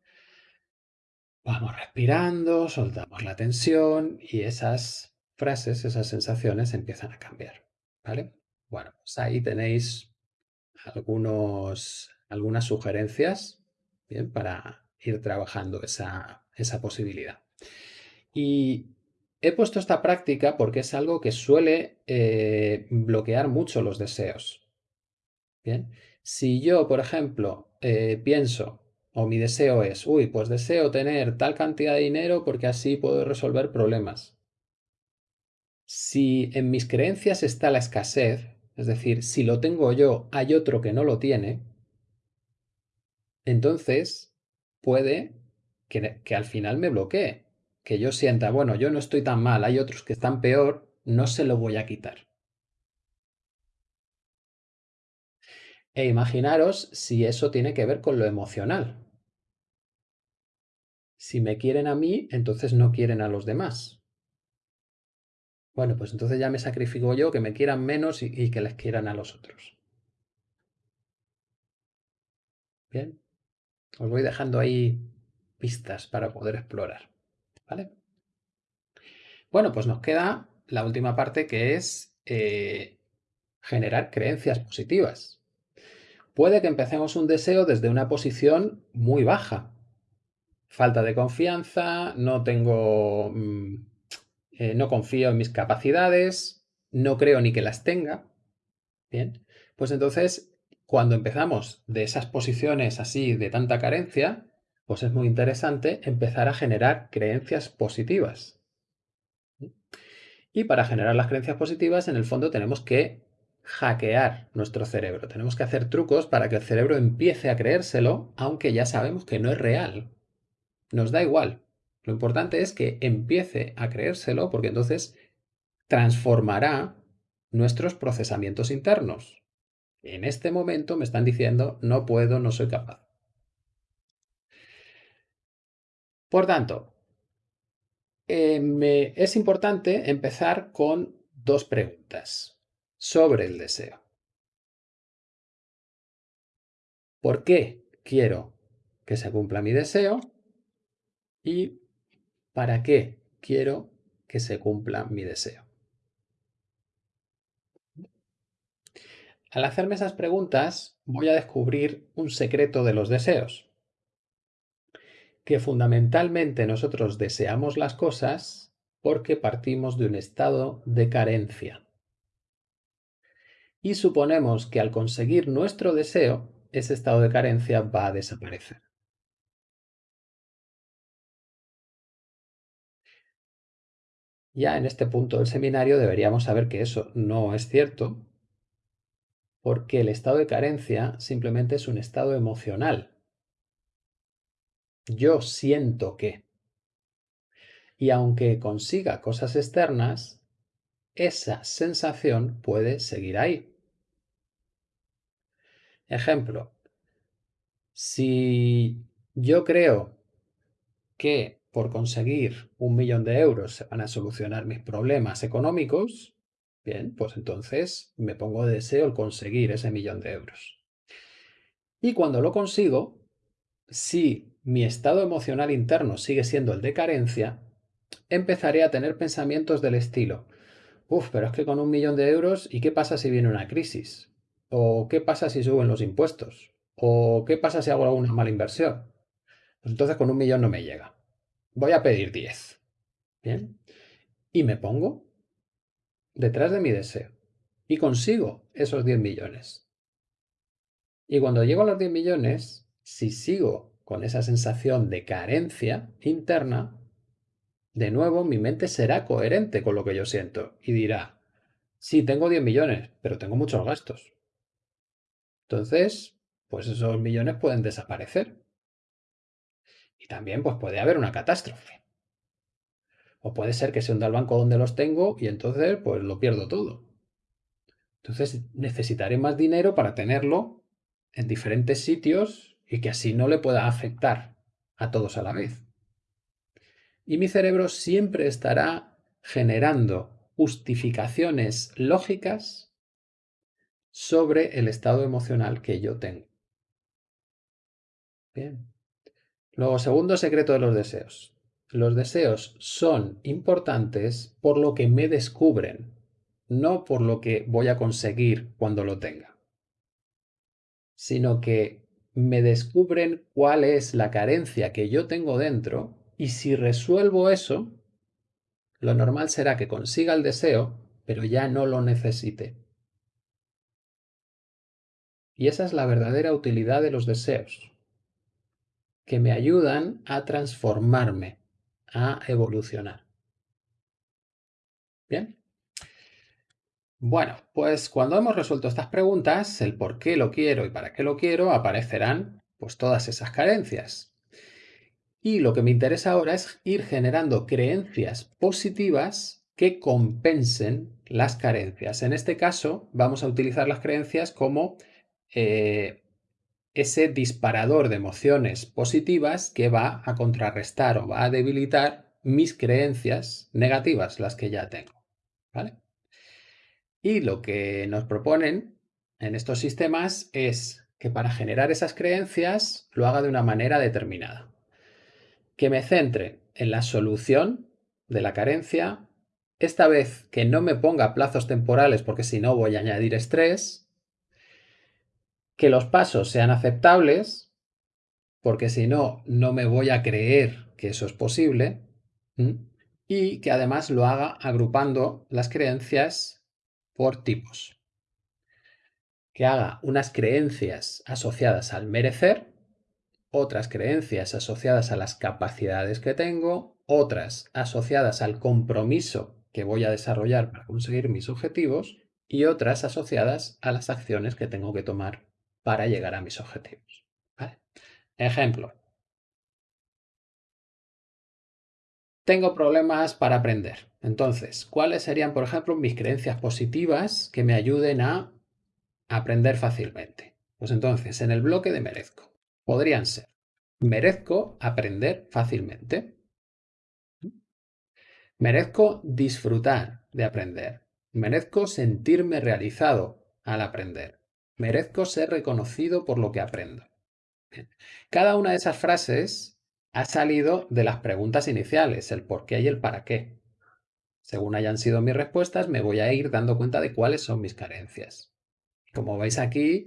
vamos respirando, soltamos la tensión y esas frases, esas sensaciones empiezan a cambiar, ¿vale? Bueno, pues ahí tenéis algunos, algunas sugerencias. Para ir trabajando esa, esa posibilidad. Y he puesto esta práctica porque es algo que suele eh, bloquear mucho los deseos. Bien, si yo, por ejemplo, eh, pienso o mi deseo es, uy, pues deseo tener tal cantidad de dinero porque así puedo resolver problemas. Si en mis creencias está la escasez, es decir, si lo tengo yo, hay otro que no lo tiene, entonces puede que, que al final me bloquee que yo sienta, bueno, yo no estoy tan mal, hay otros que están peor, no se lo voy a quitar. E imaginaros si eso tiene que ver con lo emocional. Si me quieren a mí, entonces no quieren a los demás. Bueno, pues entonces ya me sacrifico yo que me quieran menos y, y que les quieran a los otros. Bien, os voy dejando ahí pistas para poder explorar. ¿Vale? Bueno, pues nos queda la última parte que es eh, generar creencias positivas. Puede que empecemos un deseo desde una posición muy baja. Falta de confianza, no tengo... Mm, eh, no confío en mis capacidades, no creo ni que las tenga. Bien, pues entonces cuando empezamos de esas posiciones así de tanta carencia, pues es muy interesante empezar a generar creencias positivas. Y para generar las creencias positivas, en el fondo tenemos que hackear nuestro cerebro. Tenemos que hacer trucos para que el cerebro empiece a creérselo, aunque ya sabemos que no es real. Nos da igual. Lo importante es que empiece a creérselo porque entonces transformará nuestros procesamientos internos. En este momento me están diciendo no puedo, no soy capaz. Por tanto, eh, es importante empezar con dos preguntas sobre el deseo. ¿Por qué quiero que se cumpla mi deseo? ¿Y para qué quiero que se cumpla mi deseo? Al hacerme esas preguntas voy a descubrir un secreto de los deseos que fundamentalmente nosotros deseamos las cosas porque partimos de un estado de carencia. Y suponemos que al conseguir nuestro deseo, ese estado de carencia va a desaparecer. Ya en este punto del seminario deberíamos saber que eso no es cierto, porque el estado de carencia simplemente es un estado emocional yo siento que. Y aunque consiga cosas externas, esa sensación puede seguir ahí. Ejemplo, si yo creo que por conseguir un millón de euros se van a solucionar mis problemas económicos, bien, pues entonces me pongo de deseo el conseguir ese millón de euros. Y cuando lo consigo, si mi estado emocional interno sigue siendo el de carencia, empezaré a tener pensamientos del estilo, Uf, pero es que con un millón de euros, ¿y qué pasa si viene una crisis? ¿O qué pasa si suben los impuestos? ¿O qué pasa si hago alguna mala inversión? Pues entonces con un millón no me llega. Voy a pedir 10. ¿Bien? Y me pongo detrás de mi deseo. Y consigo esos 10 millones. Y cuando llego a los 10 millones, si sigo con esa sensación de carencia interna, de nuevo mi mente será coherente con lo que yo siento y dirá, sí, tengo 10 millones, pero tengo muchos gastos. Entonces, pues esos millones pueden desaparecer. Y también pues puede haber una catástrofe. O puede ser que se hunda el banco donde los tengo y entonces pues lo pierdo todo. Entonces necesitaré más dinero para tenerlo en diferentes sitios y que así no le pueda afectar a todos a la vez. Y mi cerebro siempre estará generando justificaciones lógicas sobre el estado emocional que yo tengo. Bien. Luego, segundo secreto de los deseos. Los deseos son importantes por lo que me descubren, no por lo que voy a conseguir cuando lo tenga, sino que me descubren cuál es la carencia que yo tengo dentro y si resuelvo eso, lo normal será que consiga el deseo, pero ya no lo necesite. Y esa es la verdadera utilidad de los deseos, que me ayudan a transformarme, a evolucionar. Bien. Bueno, pues cuando hemos resuelto estas preguntas, el por qué lo quiero y para qué lo quiero, aparecerán pues todas esas carencias. Y lo que me interesa ahora es ir generando creencias positivas que compensen las carencias. En este caso, vamos a utilizar las creencias como eh, ese disparador de emociones positivas que va a contrarrestar o va a debilitar mis creencias negativas, las que ya tengo. ¿vale? Y lo que nos proponen en estos sistemas es que para generar esas creencias lo haga de una manera determinada. Que me centre en la solución de la carencia, esta vez que no me ponga plazos temporales porque si no voy a añadir estrés, que los pasos sean aceptables, porque si no, no me voy a creer que eso es posible, y que además lo haga agrupando las creencias por tipos. Que haga unas creencias asociadas al merecer, otras creencias asociadas a las capacidades que tengo, otras asociadas al compromiso que voy a desarrollar para conseguir mis objetivos y otras asociadas a las acciones que tengo que tomar para llegar a mis objetivos. Ejemplo. Tengo problemas para aprender. Entonces, ¿cuáles serían, por ejemplo, mis creencias positivas que me ayuden a aprender fácilmente? Pues entonces, en el bloque de merezco, podrían ser, merezco aprender fácilmente. Merezco disfrutar de aprender. Merezco sentirme realizado al aprender. Merezco ser reconocido por lo que aprendo. Cada una de esas frases ha salido de las preguntas iniciales, el por qué y el para qué. Según hayan sido mis respuestas, me voy a ir dando cuenta de cuáles son mis carencias. Como veis aquí,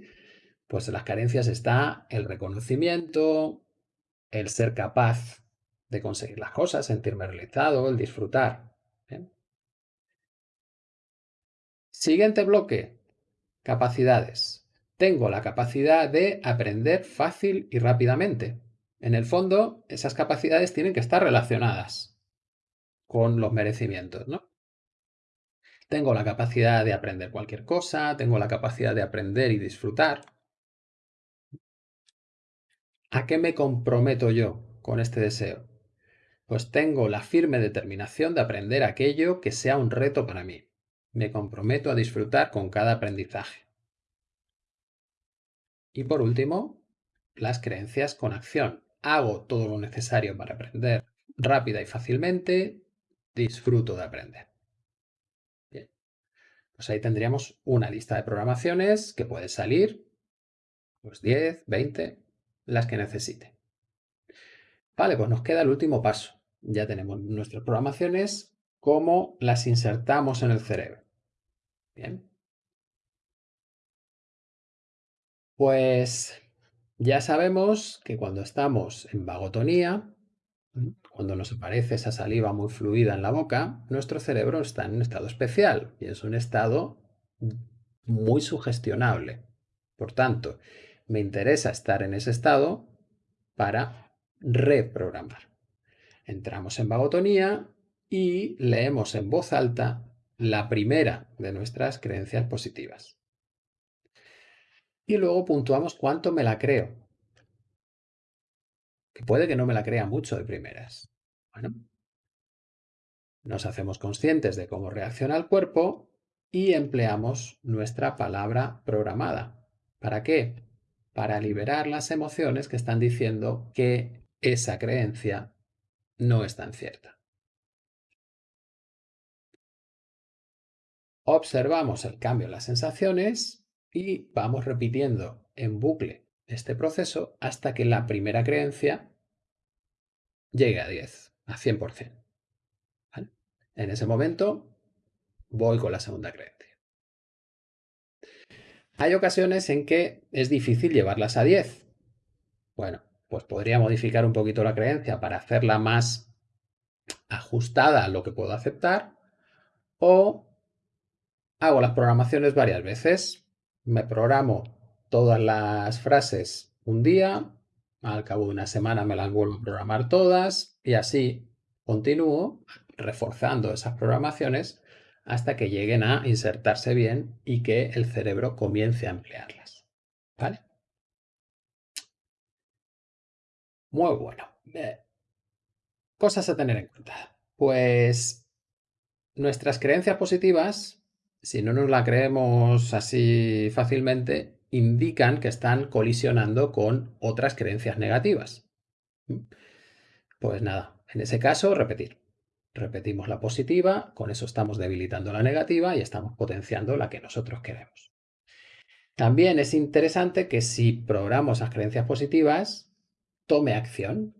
pues en las carencias está el reconocimiento, el ser capaz de conseguir las cosas, sentirme realizado, el disfrutar. Siguiente bloque, capacidades tengo la capacidad de aprender fácil y rápidamente. En el fondo, esas capacidades tienen que estar relacionadas con los merecimientos, ¿no? Tengo la capacidad de aprender cualquier cosa, tengo la capacidad de aprender y disfrutar. ¿A qué me comprometo yo con este deseo? Pues tengo la firme determinación de aprender aquello que sea un reto para mí. Me comprometo a disfrutar con cada aprendizaje. Y por último, las creencias con acción. Hago todo lo necesario para aprender rápida y fácilmente, disfruto de aprender. Bien, pues ahí tendríamos una lista de programaciones que puede salir, pues 10, 20, las que necesite. Vale, pues nos queda el último paso. Ya tenemos nuestras programaciones, cómo las insertamos en el cerebro. Bien, Pues ya sabemos que cuando estamos en vagotonía, cuando nos aparece esa saliva muy fluida en la boca, nuestro cerebro está en un estado especial y es un estado muy sugestionable. Por tanto, me interesa estar en ese estado para reprogramar. Entramos en vagotonía y leemos en voz alta la primera de nuestras creencias positivas y luego puntuamos cuánto me la creo. Que puede que no me la crea mucho de primeras. Bueno, nos hacemos conscientes de cómo reacciona el cuerpo y empleamos nuestra palabra programada. ¿Para qué? para liberar las emociones que están diciendo que esa creencia no es tan cierta. Observamos el cambio en las sensaciones y vamos repitiendo en bucle este proceso hasta que la primera creencia llegue a 10, a 100%. En ese momento voy con la segunda creencia. Hay ocasiones en que es difícil llevarlas a 10. Bueno, pues podría modificar un poquito la creencia para hacerla más ajustada a lo que puedo aceptar o hago las programaciones varias veces. Me programo todas las frases un día, al cabo de una semana me las vuelvo a programar todas y así continúo reforzando esas programaciones hasta que lleguen a insertarse bien y que el cerebro comience a emplearlas. ¿Vale? Muy bueno. Cosas a tener en cuenta. Pues nuestras creencias positivas, si no nos las creemos así fácilmente, indican que están colisionando con otras creencias negativas. Pues nada, en ese caso, repetir. Repetimos la positiva, con eso estamos debilitando la negativa y estamos potenciando la que nosotros queremos. También es interesante que si programo esas creencias positivas, tome acción,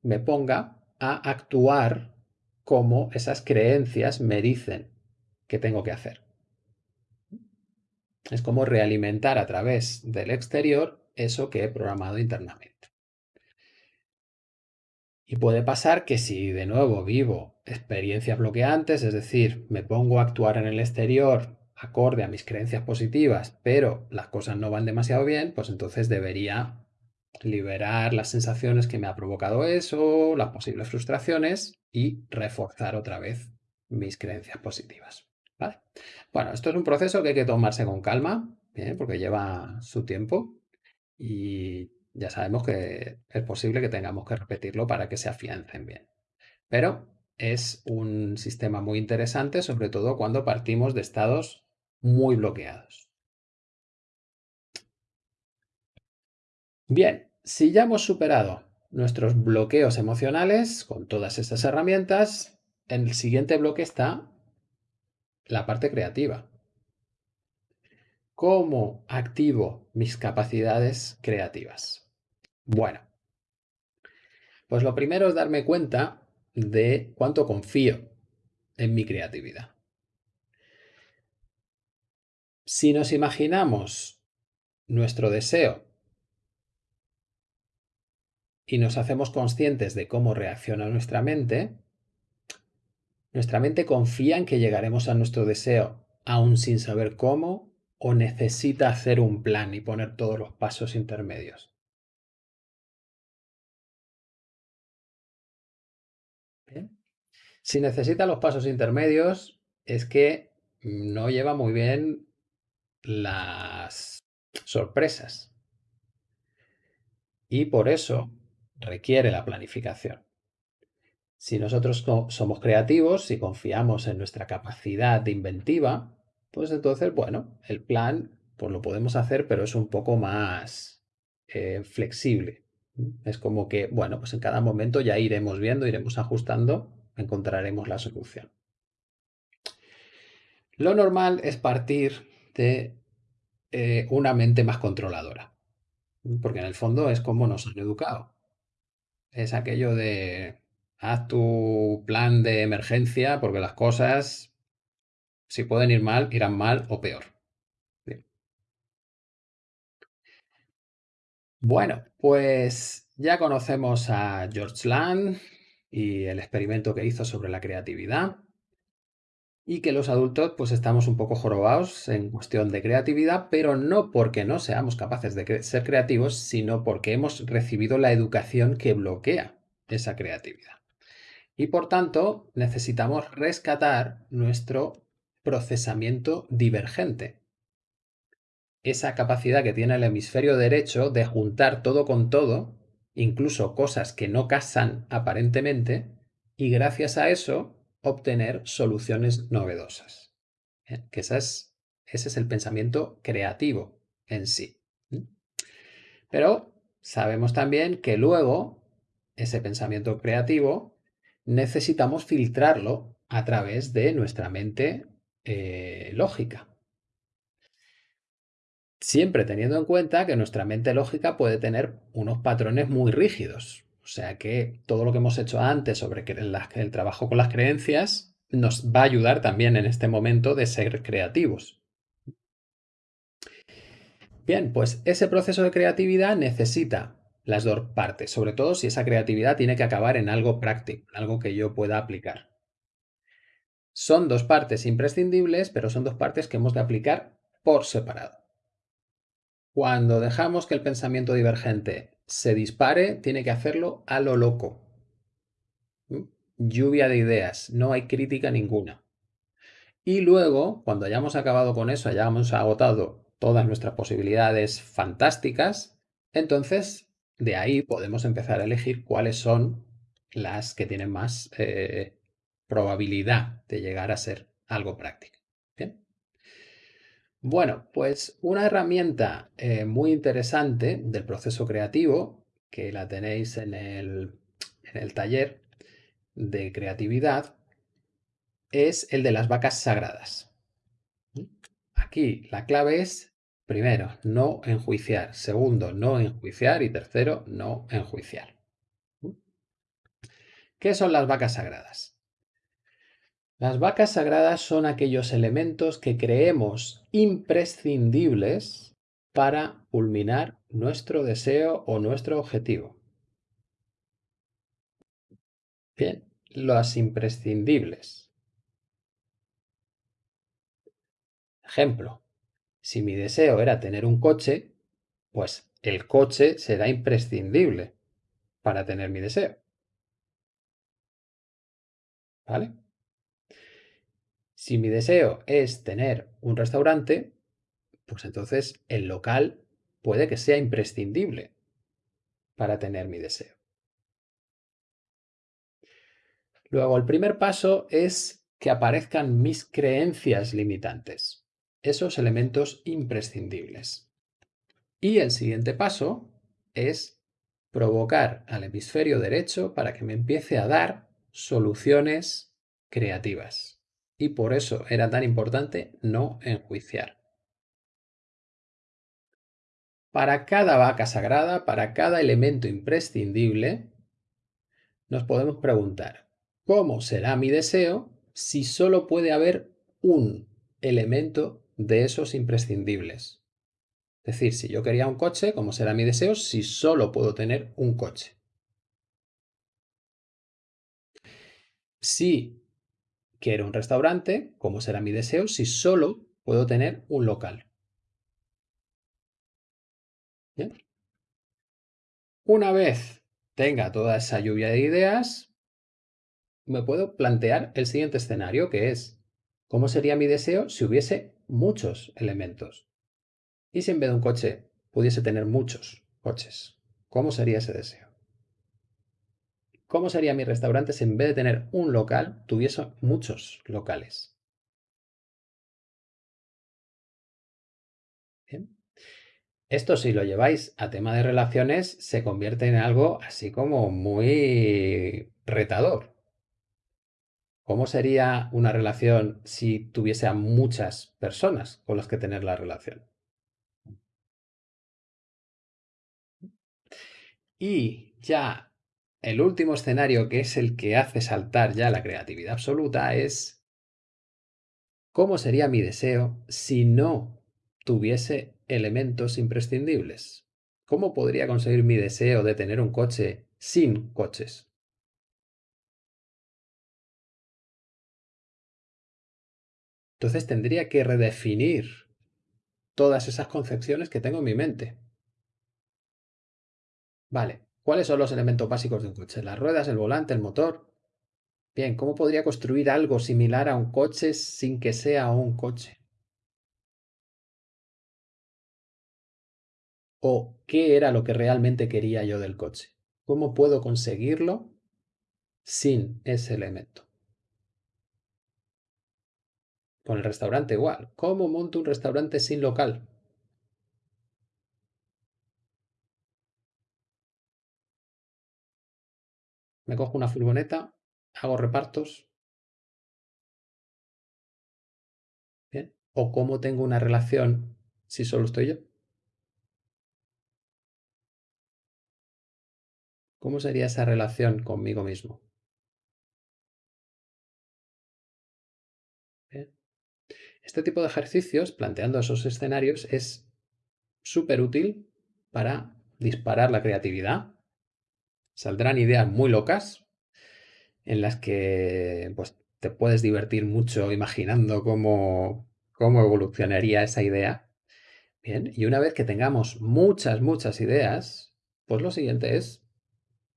me ponga a actuar como esas creencias me dicen que tengo que hacer. Es como realimentar a través del exterior eso que he programado internamente. Y puede pasar que si de nuevo vivo experiencias bloqueantes, es decir, me pongo a actuar en el exterior acorde a mis creencias positivas, pero las cosas no van demasiado bien, pues entonces debería liberar las sensaciones que me ha provocado eso, las posibles frustraciones y reforzar otra vez mis creencias positivas. Bueno, esto es un proceso que hay que tomarse con calma, porque lleva su tiempo y ya sabemos que es posible que tengamos que repetirlo para que se afiancen bien. Pero es un sistema muy interesante, sobre todo cuando partimos de estados muy bloqueados. Bien, si ya hemos superado nuestros bloqueos emocionales con todas estas herramientas, en el siguiente bloque está la parte creativa. ¿Cómo activo mis capacidades creativas? Bueno, pues lo primero es darme cuenta de cuánto confío en mi creatividad. Si nos imaginamos nuestro deseo y nos hacemos conscientes de cómo reacciona nuestra mente, nuestra mente confía en que llegaremos a nuestro deseo aún sin saber cómo o necesita hacer un plan y poner todos los pasos intermedios. Si necesita los pasos intermedios es que no lleva muy bien las sorpresas. Y por eso requiere la planificación. Si nosotros somos creativos, si confiamos en nuestra capacidad inventiva, pues entonces, bueno, el plan pues lo podemos hacer, pero es un poco más eh, flexible. Es como que, bueno, pues en cada momento ya iremos viendo, iremos ajustando, encontraremos la solución. Lo normal es partir de eh, una mente más controladora, porque en el fondo es como nos han educado es aquello de haz tu plan de emergencia porque las cosas, si pueden ir mal, irán mal o peor. Bueno, pues ya conocemos a George Land y el experimento que hizo sobre la creatividad y que los adultos pues estamos un poco jorobados en cuestión de creatividad, pero no porque no seamos capaces de ser creativos, sino porque hemos recibido la educación que bloquea esa creatividad. Y por tanto necesitamos rescatar nuestro procesamiento divergente. Esa capacidad que tiene el hemisferio derecho de juntar todo con todo, incluso cosas que no casan aparentemente, y gracias a eso obtener soluciones novedosas. Que ese es el pensamiento creativo en sí. Pero sabemos también que luego ese pensamiento creativo necesitamos filtrarlo a través de nuestra mente eh, lógica. Siempre teniendo en cuenta que nuestra mente lógica puede tener unos patrones muy rígidos. O sea que todo lo que hemos hecho antes sobre el trabajo con las creencias nos va a ayudar también en este momento de ser creativos. Bien, pues ese proceso de creatividad necesita las dos partes, sobre todo si esa creatividad tiene que acabar en algo práctico, algo que yo pueda aplicar. Son dos partes imprescindibles, pero son dos partes que hemos de aplicar por separado. Cuando dejamos que el pensamiento divergente se dispare, tiene que hacerlo a lo loco. ¿Mm? Lluvia de ideas, no hay crítica ninguna. Y luego, cuando hayamos acabado con eso, hayamos agotado todas nuestras posibilidades fantásticas, entonces de ahí podemos empezar a elegir cuáles son las que tienen más eh, probabilidad de llegar a ser algo práctico. Bueno, pues una herramienta eh, muy interesante del proceso creativo, que la tenéis en el, en el taller de creatividad, es el de las vacas sagradas. Aquí la clave es Primero, no enjuiciar. Segundo, no enjuiciar. Y tercero, no enjuiciar. ¿Qué son las vacas sagradas? Las vacas sagradas son aquellos elementos que creemos imprescindibles para culminar nuestro deseo o nuestro objetivo. Bien, los imprescindibles. Ejemplo, si mi deseo era tener un coche, pues el coche será imprescindible para tener mi deseo. ¿Vale? Si mi deseo es tener un restaurante, pues entonces el local puede que sea imprescindible para tener mi deseo. Luego, el primer paso es que aparezcan mis creencias limitantes esos elementos imprescindibles. Y el siguiente paso es provocar al hemisferio derecho para que me empiece a dar soluciones creativas. Y por eso era tan importante no enjuiciar. Para cada vaca sagrada, para cada elemento imprescindible, nos podemos preguntar, ¿cómo será mi deseo si solo puede haber un elemento de esos imprescindibles. Es decir, si yo quería un coche, ¿cómo será mi deseo si solo puedo tener un coche? Si quiero un restaurante, ¿cómo será mi deseo si solo puedo tener un local? Una vez tenga toda esa lluvia de ideas, me puedo plantear el siguiente escenario, que es, ¿cómo sería mi deseo si hubiese muchos elementos. ¿Y si en vez de un coche pudiese tener muchos coches? ¿Cómo sería ese deseo? ¿Cómo sería mi restaurante si en vez de tener un local tuviese muchos locales? Esto si lo lleváis a tema de relaciones se convierte en algo así como muy retador. ¿Cómo sería una relación si tuviese a muchas personas con las que tener la relación? Y ya el último escenario, que es el que hace saltar ya la creatividad absoluta, es ¿cómo sería mi deseo si no tuviese elementos imprescindibles? ¿Cómo podría conseguir mi deseo de tener un coche sin coches? Entonces tendría que redefinir todas esas concepciones que tengo en mi mente. Vale, ¿cuáles son los elementos básicos de un coche? Las ruedas, el volante, el motor. Bien, ¿cómo podría construir algo similar a un coche sin que sea un coche? ¿O qué era lo que realmente quería yo del coche? ¿Cómo puedo conseguirlo sin ese elemento? Con el restaurante igual. ¿Cómo monto un restaurante sin local? Me cojo una furgoneta, hago repartos. ¿O cómo tengo una relación si solo estoy yo? ¿Cómo sería esa relación conmigo mismo? Este tipo de ejercicios, planteando esos escenarios, es súper útil para disparar la creatividad. Saldrán ideas muy locas en las que pues, te puedes divertir mucho imaginando cómo, cómo evolucionaría esa idea. Bien, y una vez que tengamos muchas, muchas ideas, pues lo siguiente es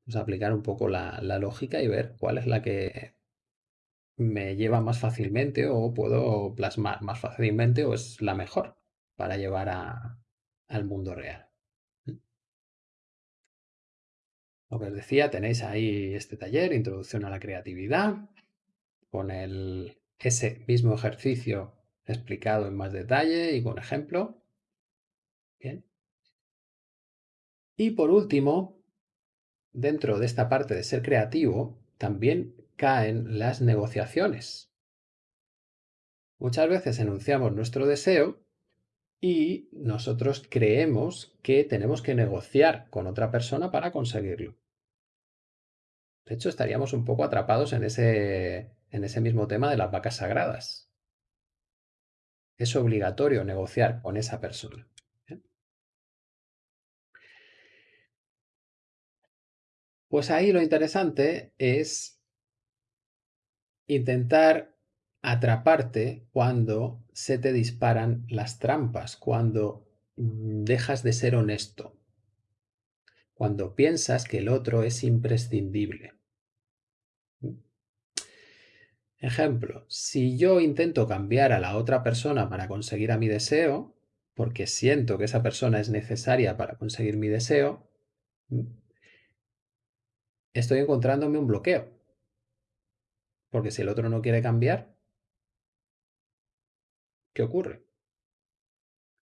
pues, aplicar un poco la, la lógica y ver cuál es la que me lleva más fácilmente o puedo plasmar más fácilmente o es la mejor para llevar a, al mundo real. Lo que os decía, tenéis ahí este taller, Introducción a la Creatividad, con el, ese mismo ejercicio explicado en más detalle y con ejemplo. Bien. Y por último, dentro de esta parte de ser creativo, también caen las negociaciones. Muchas veces enunciamos nuestro deseo y nosotros creemos que tenemos que negociar con otra persona para conseguirlo. De hecho, estaríamos un poco atrapados en ese, en ese mismo tema de las vacas sagradas. Es obligatorio negociar con esa persona. ¿eh? Pues ahí lo interesante es intentar atraparte cuando se te disparan las trampas, cuando mm, dejas de ser honesto, cuando piensas que el otro es imprescindible. Ejemplo, si yo intento cambiar a la otra persona para conseguir a mi deseo, porque siento que esa persona es necesaria para conseguir mi deseo, estoy encontrándome un bloqueo. Porque si el otro no quiere cambiar, ¿Qué ocurre?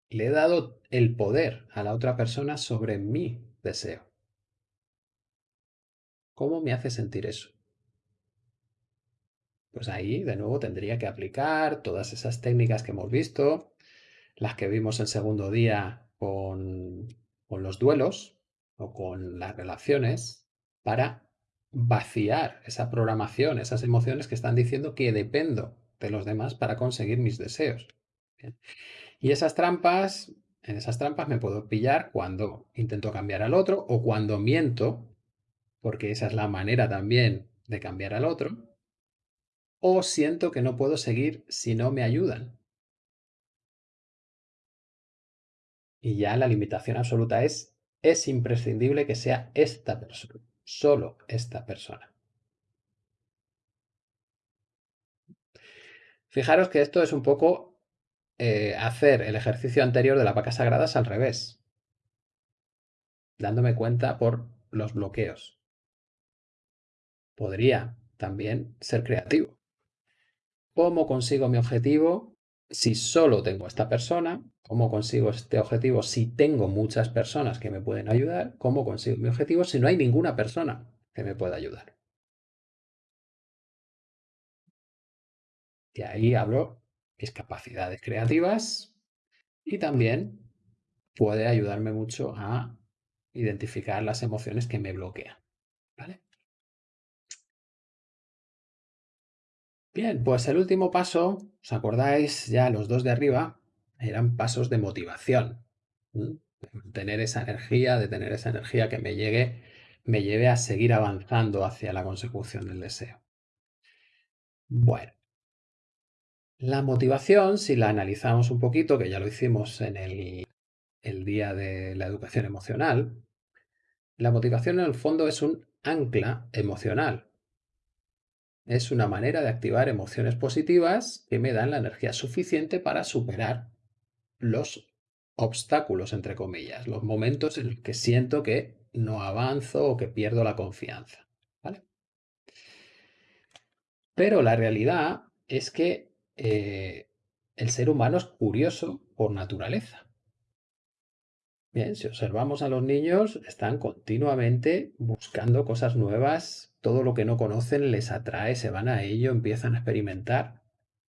Le he dado el poder a la otra persona sobre mi deseo. ¿Cómo me hace sentir eso? Pues ahí, de nuevo, tendría que aplicar todas esas técnicas que hemos visto, las que vimos el segundo día con, con los duelos o con las relaciones, para vaciar esa programación, esas emociones que están diciendo que dependo de los demás para conseguir mis deseos. Y esas trampas, en esas trampas me puedo pillar cuando intento cambiar al otro o cuando miento, porque esa es la manera también de cambiar al otro, o siento que no puedo seguir si no me ayudan. Y ya la limitación absoluta es, es imprescindible que sea esta persona, solo esta persona. Fijaros que esto es un poco eh, hacer el ejercicio anterior de las vacas sagradas al revés, dándome cuenta por los bloqueos. Podría también ser creativo. ¿Cómo consigo mi objetivo si solo tengo esta persona? ¿Cómo consigo este objetivo si tengo muchas personas que me pueden ayudar? ¿Cómo consigo mi objetivo si no hay ninguna persona que me pueda ayudar? Y ahí hablo mis capacidades creativas y también puede ayudarme mucho a identificar las emociones que me bloquean. ¿Vale? Bien, pues el último paso, ¿os acordáis ya los dos de arriba? Eran pasos de motivación. Tener esa energía, de tener esa energía que me llegue, me lleve a seguir avanzando hacia la consecución del deseo. Bueno, la motivación, si la analizamos un poquito, que ya lo hicimos en el, el día de la educación emocional, la motivación en el fondo es un ancla emocional. Es una manera de activar emociones positivas que me dan la energía suficiente para superar los obstáculos, entre comillas, los momentos en los que siento que no avanzo o que pierdo la confianza. ¿vale? Pero la realidad es que eh, el ser humano es curioso por naturaleza. Bien, si observamos a los niños, están continuamente buscando cosas nuevas todo lo que no conocen les atrae, se van a ello, empiezan a experimentar.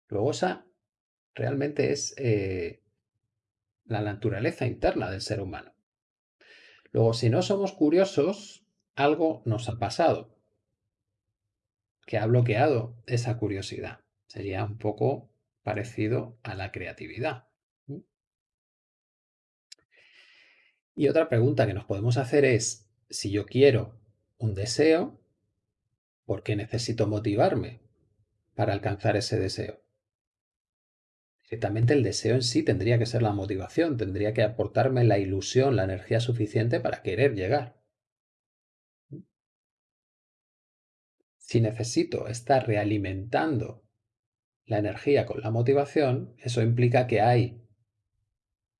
Luego esa realmente es eh, la naturaleza interna del ser humano. Luego, si no somos curiosos, algo nos ha pasado que ha bloqueado esa curiosidad. Sería un poco parecido a la creatividad. Y otra pregunta que nos podemos hacer es, si yo quiero un deseo, ¿por qué necesito motivarme para alcanzar ese deseo? Directamente el deseo en sí tendría que ser la motivación, tendría que aportarme la ilusión, la energía suficiente para querer llegar. Si necesito estar realimentando la energía con la motivación, eso implica que hay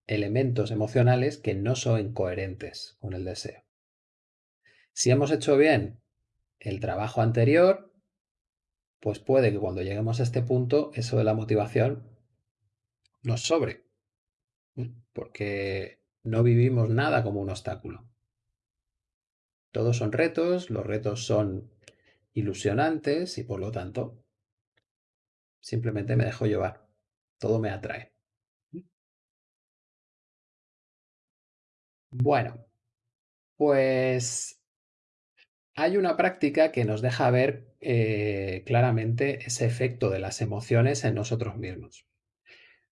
elementos emocionales que no son coherentes con el deseo. Si hemos hecho bien el trabajo anterior, pues puede que cuando lleguemos a este punto, eso de la motivación nos sobre, porque no vivimos nada como un obstáculo. Todos son retos, los retos son ilusionantes y por lo tanto simplemente me dejo llevar. Todo me atrae. Bueno, pues hay una práctica que nos deja ver eh, claramente ese efecto de las emociones en nosotros mismos.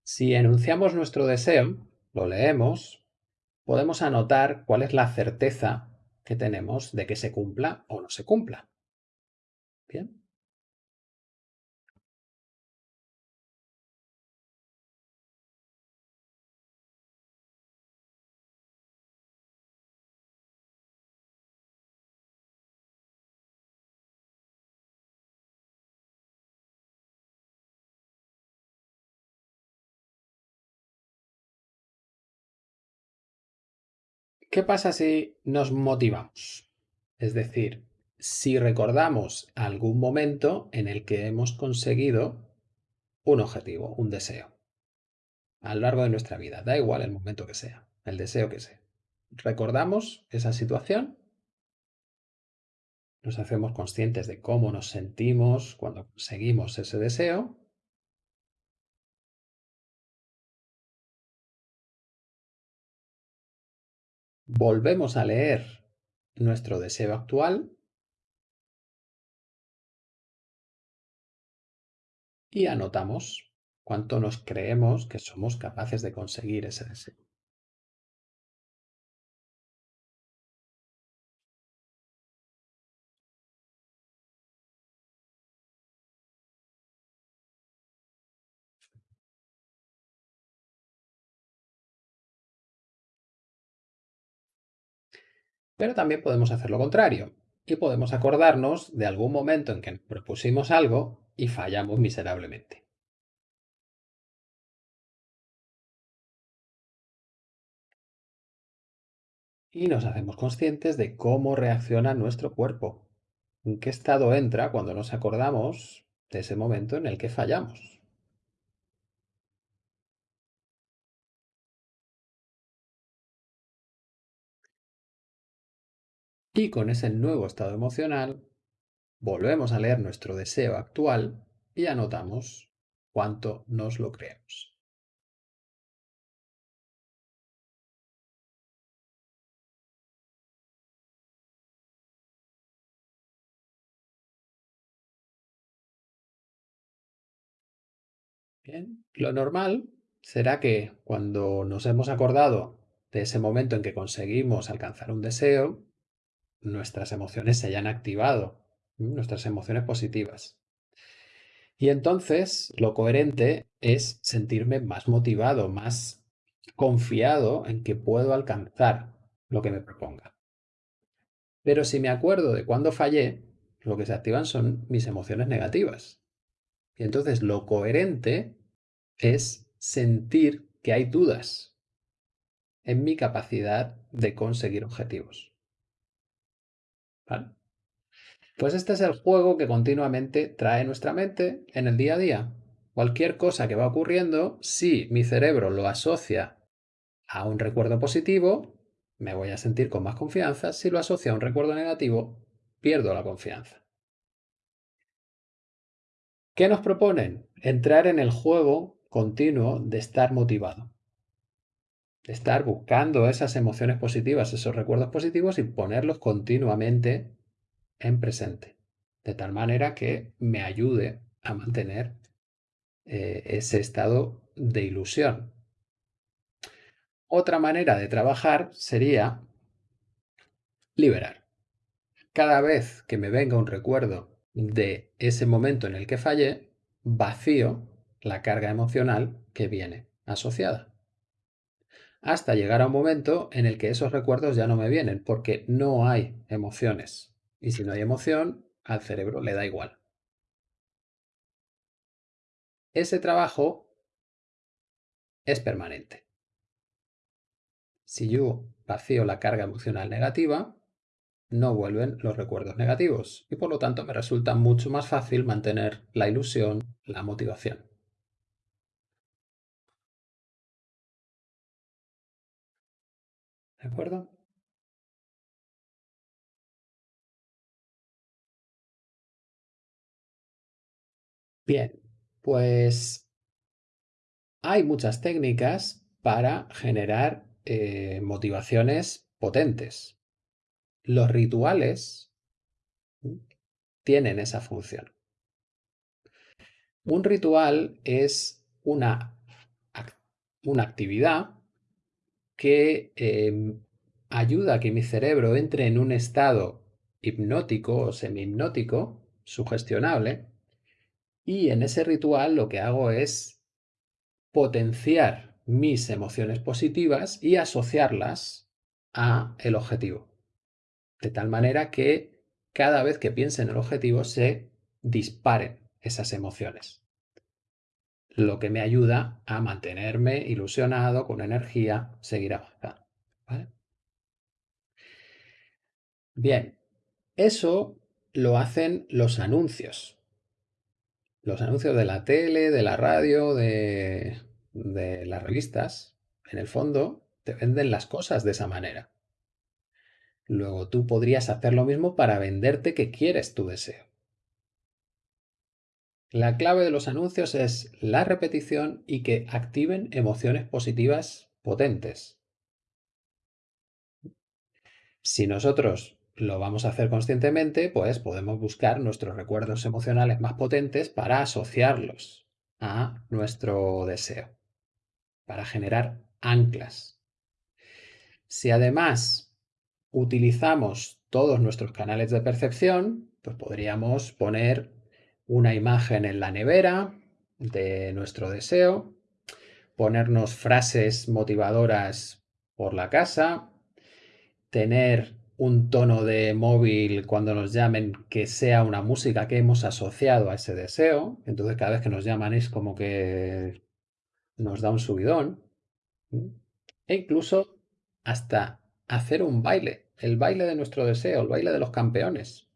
Si enunciamos nuestro deseo, lo leemos, podemos anotar cuál es la certeza que tenemos de que se cumpla o no se cumpla. Bien. ¿Qué pasa si nos motivamos? Es decir, si recordamos algún momento en el que hemos conseguido un objetivo, un deseo, a lo largo de nuestra vida, da igual el momento que sea, el deseo que sea. Recordamos esa situación, nos hacemos conscientes de cómo nos sentimos cuando conseguimos ese deseo volvemos a leer nuestro deseo actual y anotamos cuánto nos creemos que somos capaces de conseguir ese deseo. Pero también podemos hacer lo contrario y podemos acordarnos de algún momento en que propusimos algo y fallamos miserablemente. Y nos hacemos conscientes de cómo reacciona nuestro cuerpo, en qué estado entra cuando nos acordamos de ese momento en el que fallamos. Y con ese nuevo estado emocional, volvemos a leer nuestro deseo actual y anotamos cuánto nos lo creemos. Bien, lo normal será que cuando nos hemos acordado de ese momento en que conseguimos alcanzar un deseo, nuestras emociones se hayan activado, nuestras emociones positivas. Y entonces lo coherente es sentirme más motivado, más confiado en que puedo alcanzar lo que me proponga. Pero si me acuerdo de cuando fallé, lo que se activan son mis emociones negativas. Y entonces lo coherente es sentir que hay dudas en mi capacidad de conseguir objetivos. Pues este es el juego que continuamente trae nuestra mente en el día a día. Cualquier cosa que va ocurriendo, si mi cerebro lo asocia a un recuerdo positivo, me voy a sentir con más confianza. Si lo asocia a un recuerdo negativo, pierdo la confianza. ¿Qué nos proponen? Entrar en el juego continuo de estar motivado. Estar buscando esas emociones positivas, esos recuerdos positivos y ponerlos continuamente en presente. De tal manera que me ayude a mantener eh, ese estado de ilusión. Otra manera de trabajar sería liberar. Cada vez que me venga un recuerdo de ese momento en el que fallé, vacío la carga emocional que viene asociada. Hasta llegar a un momento en el que esos recuerdos ya no me vienen, porque no hay emociones. Y si no hay emoción, al cerebro le da igual. Ese trabajo es permanente. Si yo vacío la carga emocional negativa, no vuelven los recuerdos negativos y por lo tanto me resulta mucho más fácil mantener la ilusión, la motivación. ¿De acuerdo? Bien, pues hay muchas técnicas para generar eh, motivaciones potentes. Los rituales tienen esa función. Un ritual es una, una actividad que em, ayuda a que mi cerebro entre en un estado hipnótico o semi-hipnótico, sugestionable, y en ese ritual lo que hago es potenciar mis emociones positivas y asociarlas a el objetivo. De tal manera que cada vez que piense en el objetivo se disparen esas emociones. Lo que me ayuda a mantenerme ilusionado, con energía, seguir avanzando. Bien, eso lo hacen los anuncios. Los anuncios de la tele, de la radio, de, de las revistas, en el fondo, te venden las cosas de esa manera. Luego tú podrías hacer lo mismo para venderte que quieres tu deseo. La clave de los anuncios es la repetición y que activen emociones positivas potentes. Si nosotros lo vamos a hacer conscientemente, pues podemos buscar nuestros recuerdos emocionales más potentes para asociarlos a nuestro deseo, para generar anclas. Si además utilizamos todos nuestros canales de percepción, pues podríamos poner una imagen en la nevera de nuestro deseo, ponernos frases motivadoras por la casa, tener un tono de móvil cuando nos llamen que sea una música que hemos asociado a ese deseo. Entonces cada vez que nos llaman es como que nos da un subidón. E incluso hasta hacer un baile, el baile de nuestro deseo, el baile de los campeones.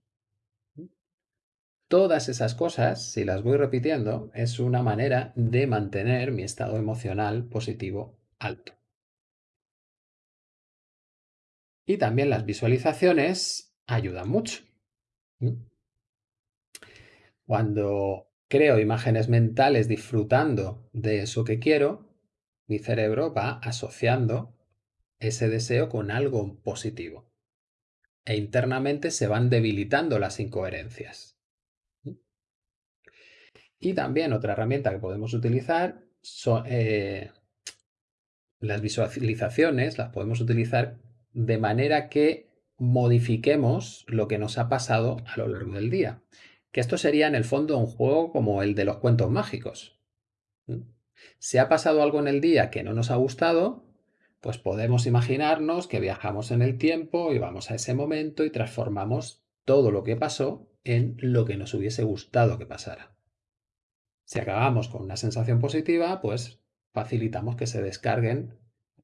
Todas esas cosas, si las voy repitiendo, es una manera de mantener mi estado emocional positivo alto. Y también las visualizaciones ayudan mucho. Cuando creo imágenes mentales disfrutando de eso que quiero, mi cerebro va asociando ese deseo con algo positivo. E internamente se van debilitando las incoherencias. Y también otra herramienta que podemos utilizar son eh, las visualizaciones, las podemos utilizar de manera que modifiquemos lo que nos ha pasado a lo largo del día. Que esto sería en el fondo un juego como el de los cuentos mágicos. Si ha pasado algo en el día que no nos ha gustado, pues podemos imaginarnos que viajamos en el tiempo y vamos a ese momento y transformamos todo lo que pasó en lo que nos hubiese gustado que pasara. Si acabamos con una sensación positiva, pues facilitamos que se descarguen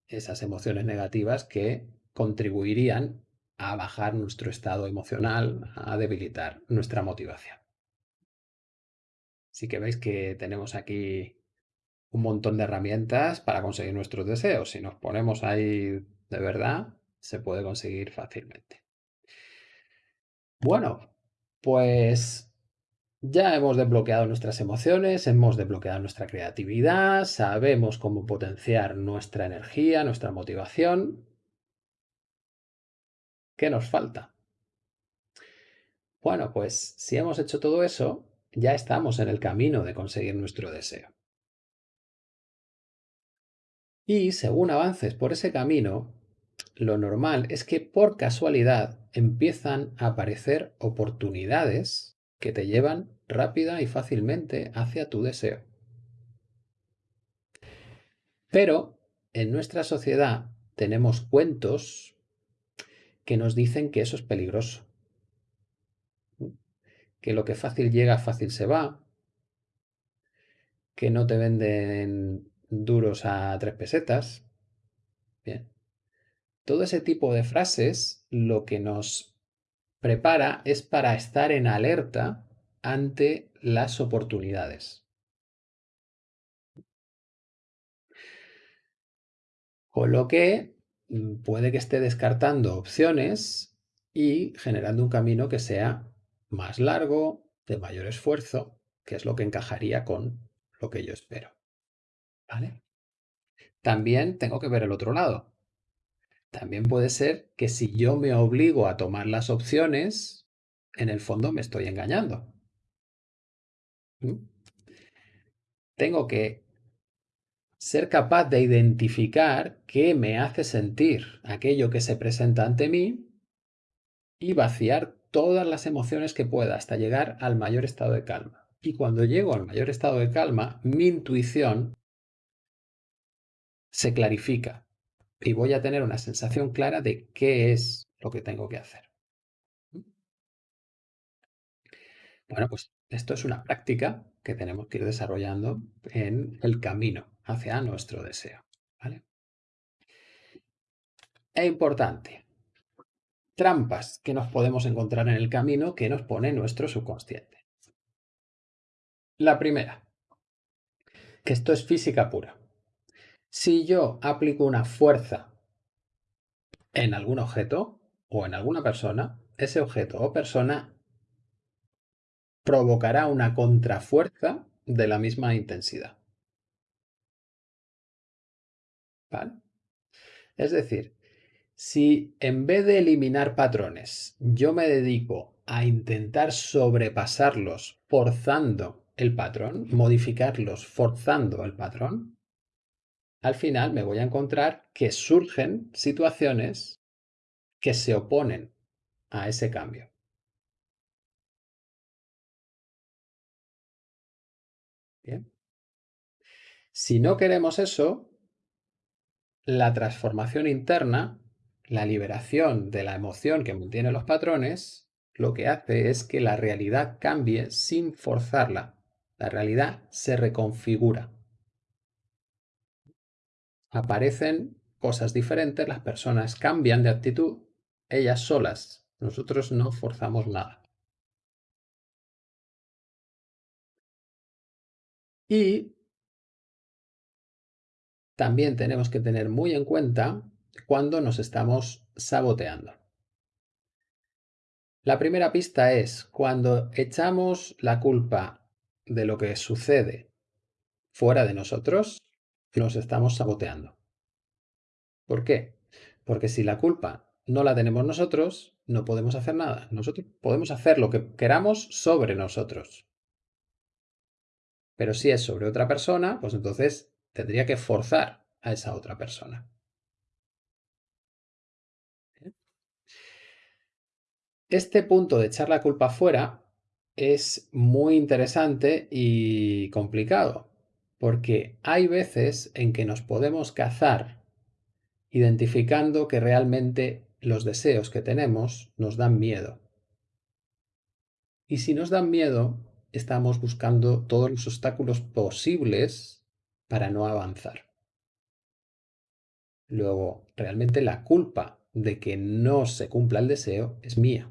esas emociones negativas que contribuirían a bajar nuestro estado emocional, a debilitar nuestra motivación. Así que veis que tenemos aquí un montón de herramientas para conseguir nuestros deseos. Si nos ponemos ahí de verdad, se puede conseguir fácilmente. Bueno, pues Ya hemos desbloqueado nuestras emociones, hemos desbloqueado nuestra creatividad, sabemos cómo potenciar nuestra energía, nuestra motivación. ¿Qué nos falta? Bueno, pues si hemos hecho todo eso, ya estamos en el camino de conseguir nuestro deseo. Y según avances por ese camino, lo normal es que por casualidad empiezan a aparecer oportunidades que te llevan rápida y fácilmente hacia tu deseo. Pero en nuestra sociedad tenemos cuentos que nos dicen que eso es peligroso, que lo que fácil llega, fácil se va, que no te venden duros a tres pesetas. Bien. Todo ese tipo de frases lo que nos prepara es para estar en alerta ante las oportunidades. Con lo que mm, puede que esté descartando opciones y generando un camino que sea más largo, de mayor esfuerzo, que es lo que encajaría con lo que yo espero. ¿Vale? También tengo que ver el otro lado. También puede ser que si yo me obligo a tomar las opciones, en el fondo me estoy engañando. ¿Mm? Tengo que ser capaz de identificar qué me hace sentir aquello que se presenta ante mí y vaciar todas las emociones que pueda hasta llegar al mayor estado de calma. Y cuando llego al mayor estado de calma, mi intuición se clarifica y voy a tener una sensación clara de qué es lo que tengo que hacer. Bueno, pues esto es una práctica que tenemos que ir desarrollando en el camino hacia nuestro deseo. ¿vale? Es importante. Trampas que nos podemos encontrar en el camino que nos pone nuestro subconsciente. La primera, que esto es física pura. Si yo aplico una fuerza en algún objeto o en alguna persona, ese objeto o persona provocará una contrafuerza de la misma intensidad. ¿Vale? Es decir, si en vez de eliminar patrones yo me dedico a intentar sobrepasarlos forzando el patrón, modificarlos forzando el patrón, al final me voy a encontrar que surgen situaciones que se oponen a ese cambio. Si no queremos eso, la transformación interna, la liberación de la emoción que mantiene los patrones, lo que hace es que la realidad cambie sin forzarla. La realidad se reconfigura aparecen cosas diferentes, las personas cambian de actitud, ellas solas. Nosotros no forzamos nada. Y también tenemos que tener muy en cuenta cuando nos estamos saboteando. La primera pista es cuando echamos la culpa de lo que sucede fuera de nosotros, nos estamos saboteando. ¿Por qué? Porque si la culpa no la tenemos nosotros, no podemos hacer nada. Nosotros podemos hacer lo que queramos sobre nosotros. Pero si es sobre otra persona, pues entonces tendría que forzar a esa otra persona. Este punto de echar la culpa fuera es muy interesante y complicado, porque hay veces en que nos podemos cazar identificando que realmente los deseos que tenemos nos dan miedo. Y si nos dan miedo, estamos buscando todos los obstáculos posibles para no avanzar. Luego, realmente la culpa de que no se cumpla el deseo es mía.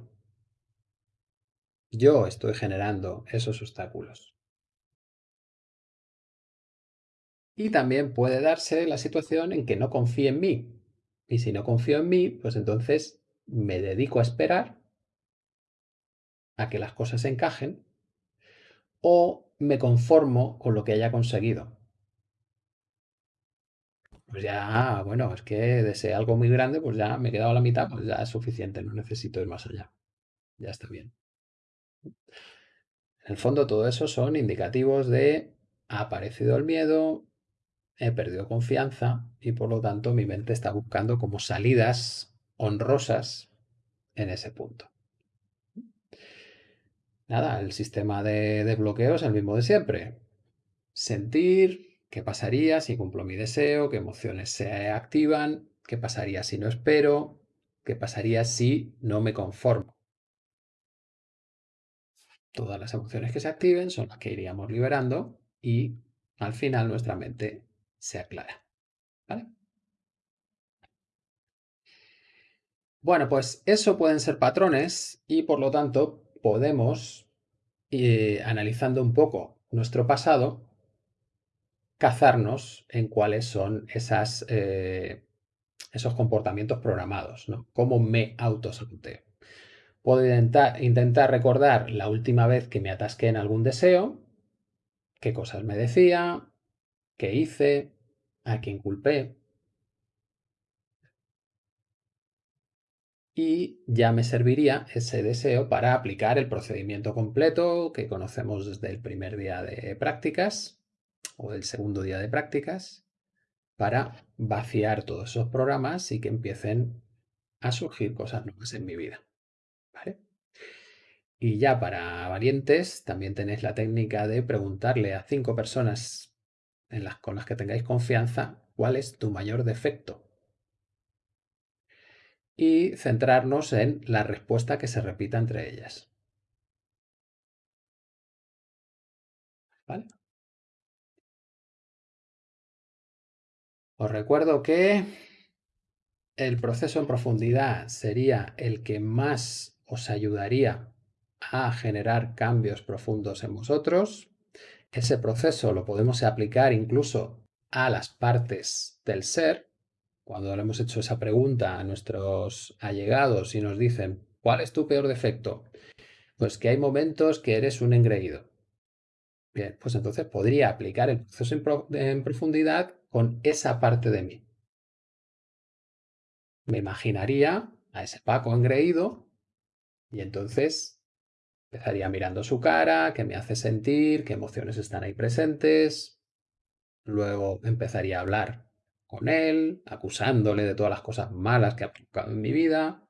Yo estoy generando esos obstáculos. Y también puede darse la situación en que no confíe en mí. Y si no confío en mí, pues entonces me dedico a esperar a que las cosas encajen o me conformo con lo que haya conseguido. Pues ya, bueno, es que deseé algo muy grande, pues ya me he quedado a la mitad, pues ya es suficiente, no necesito ir más allá. Ya está bien. En el fondo todo eso son indicativos de ha aparecido el miedo, he perdido confianza y por lo tanto mi mente está buscando como salidas honrosas en ese punto. Nada, el sistema de desbloqueo es el mismo de siempre. Sentir qué pasaría si cumplo mi deseo, qué emociones se activan, qué pasaría si no espero, qué pasaría si no me conformo. Todas las emociones que se activen son las que iríamos liberando y al final nuestra mente se aclara. ¿Vale? Bueno, pues eso pueden ser patrones y por lo tanto podemos, eh, analizando un poco nuestro pasado, cazarnos en cuáles son esas, eh, esos comportamientos programados, ¿no? Cómo me autosaboteo. Puedo intentar, intentar recordar la última vez que me atasqué en algún deseo, qué cosas me decía, qué hice, a quién culpé. Y ya me serviría ese deseo para aplicar el procedimiento completo que conocemos desde el primer día de prácticas o del segundo día de prácticas para vaciar todos esos programas y que empiecen a surgir cosas nuevas en mi vida. ¿Vale? Y ya para valientes, también tenéis la técnica de preguntarle a cinco personas en las, con las que tengáis confianza cuál es tu mayor defecto. Y centrarnos en la respuesta que se repita entre ellas. Os recuerdo que el proceso en profundidad sería el que más os ayudaría a generar cambios profundos en vosotros. Ese proceso lo podemos aplicar incluso a las partes del ser. Cuando le hemos hecho esa pregunta a nuestros allegados y nos dicen, ¿cuál es tu peor defecto? Pues que hay momentos que eres un engreído. Bien, pues entonces podría aplicar el proceso en, profundidad con esa parte de mí. Me imaginaría a ese Paco engreído y entonces empezaría mirando su cara, qué me hace sentir, qué emociones están ahí presentes. Luego empezaría a hablar con él, acusándole de todas las cosas malas que ha provocado en mi vida.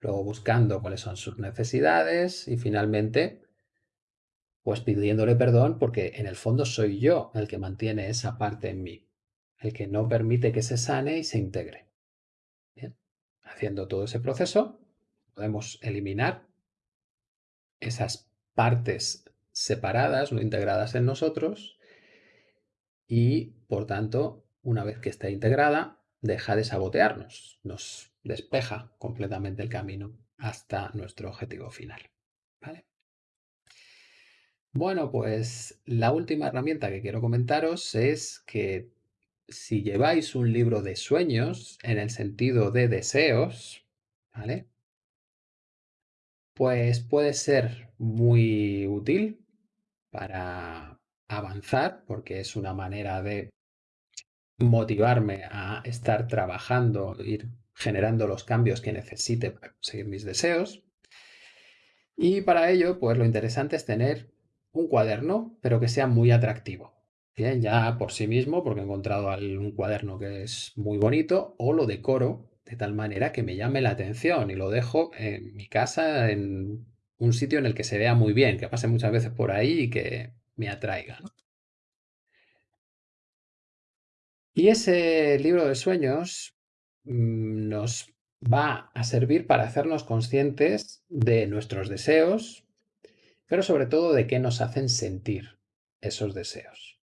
Luego buscando cuáles son sus necesidades y finalmente pues pidiéndole perdón porque en el fondo soy yo el que mantiene esa parte en mí, el que no permite que se sane y se integre. Bien. Haciendo todo ese proceso, podemos eliminar esas partes separadas, no integradas en nosotros, y por tanto, una vez que está integrada, deja de sabotearnos, nos despeja completamente el camino hasta nuestro objetivo final. ¿Vale? Bueno, pues la última herramienta que quiero comentaros es que si lleváis un libro de sueños en el sentido de deseos, ¿vale? Pues puede ser muy útil para avanzar porque es una manera de motivarme a estar trabajando, ir generando los cambios que necesite para conseguir mis deseos. Y para ello, pues lo interesante es tener un cuaderno, pero que sea muy atractivo. Bien, ya por sí mismo, porque he encontrado un cuaderno que es muy bonito, o lo decoro de tal manera que me llame la atención y lo dejo en mi casa, en un sitio en el que se vea muy bien, que pase muchas veces por ahí y que me atraiga. Y ese libro de sueños mm, nos va a servir para hacernos conscientes de nuestros deseos, pero sobre todo de qué nos hacen sentir esos deseos.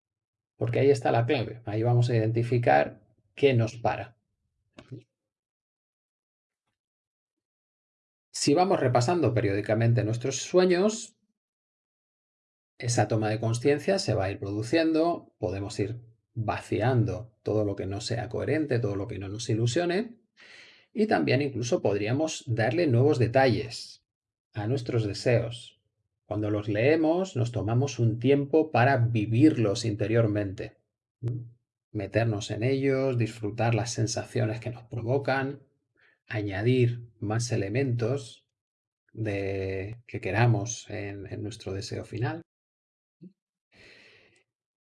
Porque ahí está la clave, ahí vamos a identificar qué nos para. Si vamos repasando periódicamente nuestros sueños, esa toma de conciencia se va a ir produciendo, podemos ir vaciando todo lo que no sea coherente, todo lo que no nos ilusione, y también incluso podríamos darle nuevos detalles a nuestros deseos, Cuando los leemos nos tomamos un tiempo para vivirlos interiormente, meternos en ellos, disfrutar las sensaciones que nos provocan, añadir más elementos de, que queramos en, nuestro deseo final.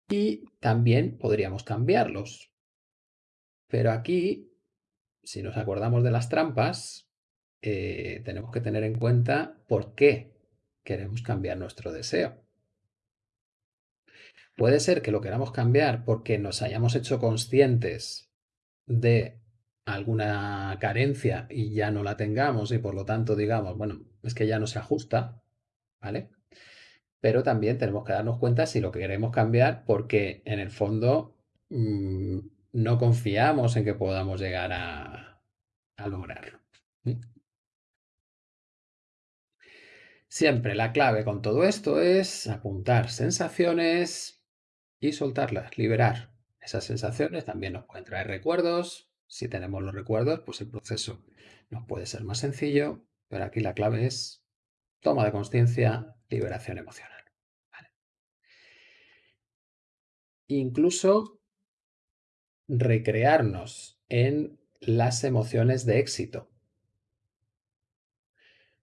Y también podríamos cambiarlos. Pero aquí, si nos acordamos de las trampas, eh, tenemos que tener en cuenta por qué queremos cambiar nuestro deseo. Puede ser que lo queramos cambiar porque nos hayamos hecho conscientes de alguna carencia y ya no la tengamos y por lo tanto digamos, bueno, es que ya no se ajusta, ¿vale? Pero también tenemos que darnos cuenta si lo queremos cambiar porque en el fondo mmm, no confiamos en que podamos llegar a, a lograrlo. Siempre la clave con todo esto es apuntar sensaciones y soltarlas, liberar. Esas sensaciones también nos pueden traer recuerdos. Si tenemos los recuerdos, pues el proceso nos puede ser más sencillo, pero aquí la clave es toma de conciencia, liberación emocional. Incluso recrearnos en las emociones de éxito.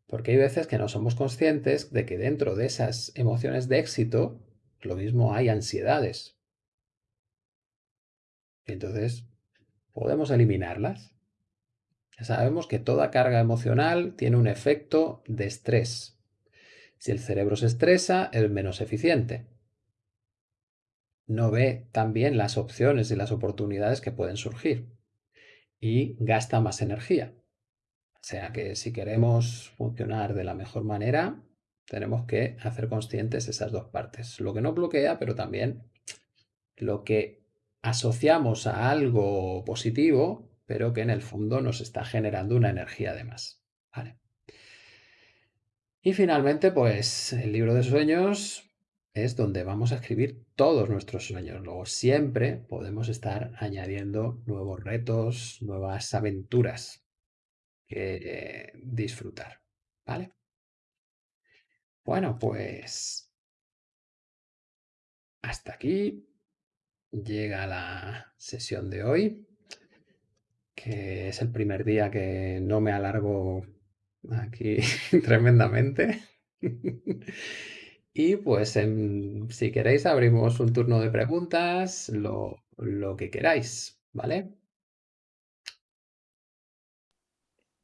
Porque hay veces que no somos conscientes de que dentro de esas emociones de éxito, lo mismo hay ansiedades. Entonces, ¿podemos eliminarlas? Ya sabemos que toda carga emocional tiene un efecto de estrés. Si el cerebro se estresa, es menos eficiente. No ve también las opciones y las oportunidades que pueden surgir. Y gasta más energía. O sea que si queremos funcionar de la mejor manera, tenemos que hacer conscientes esas dos partes. Lo que no bloquea, pero también lo que asociamos a algo positivo, pero que en el fondo nos está generando una energía de más. Y finalmente, pues el libro de sueños es donde vamos a escribir todos nuestros sueños. Luego siempre podemos estar añadiendo nuevos retos, nuevas aventuras que disfrutar, ¿vale? Bueno, pues hasta aquí llega la sesión de hoy, que es el primer día que no me alargo aquí tremendamente. y pues si queréis abrimos un turno de preguntas, lo, lo que queráis, ¿vale?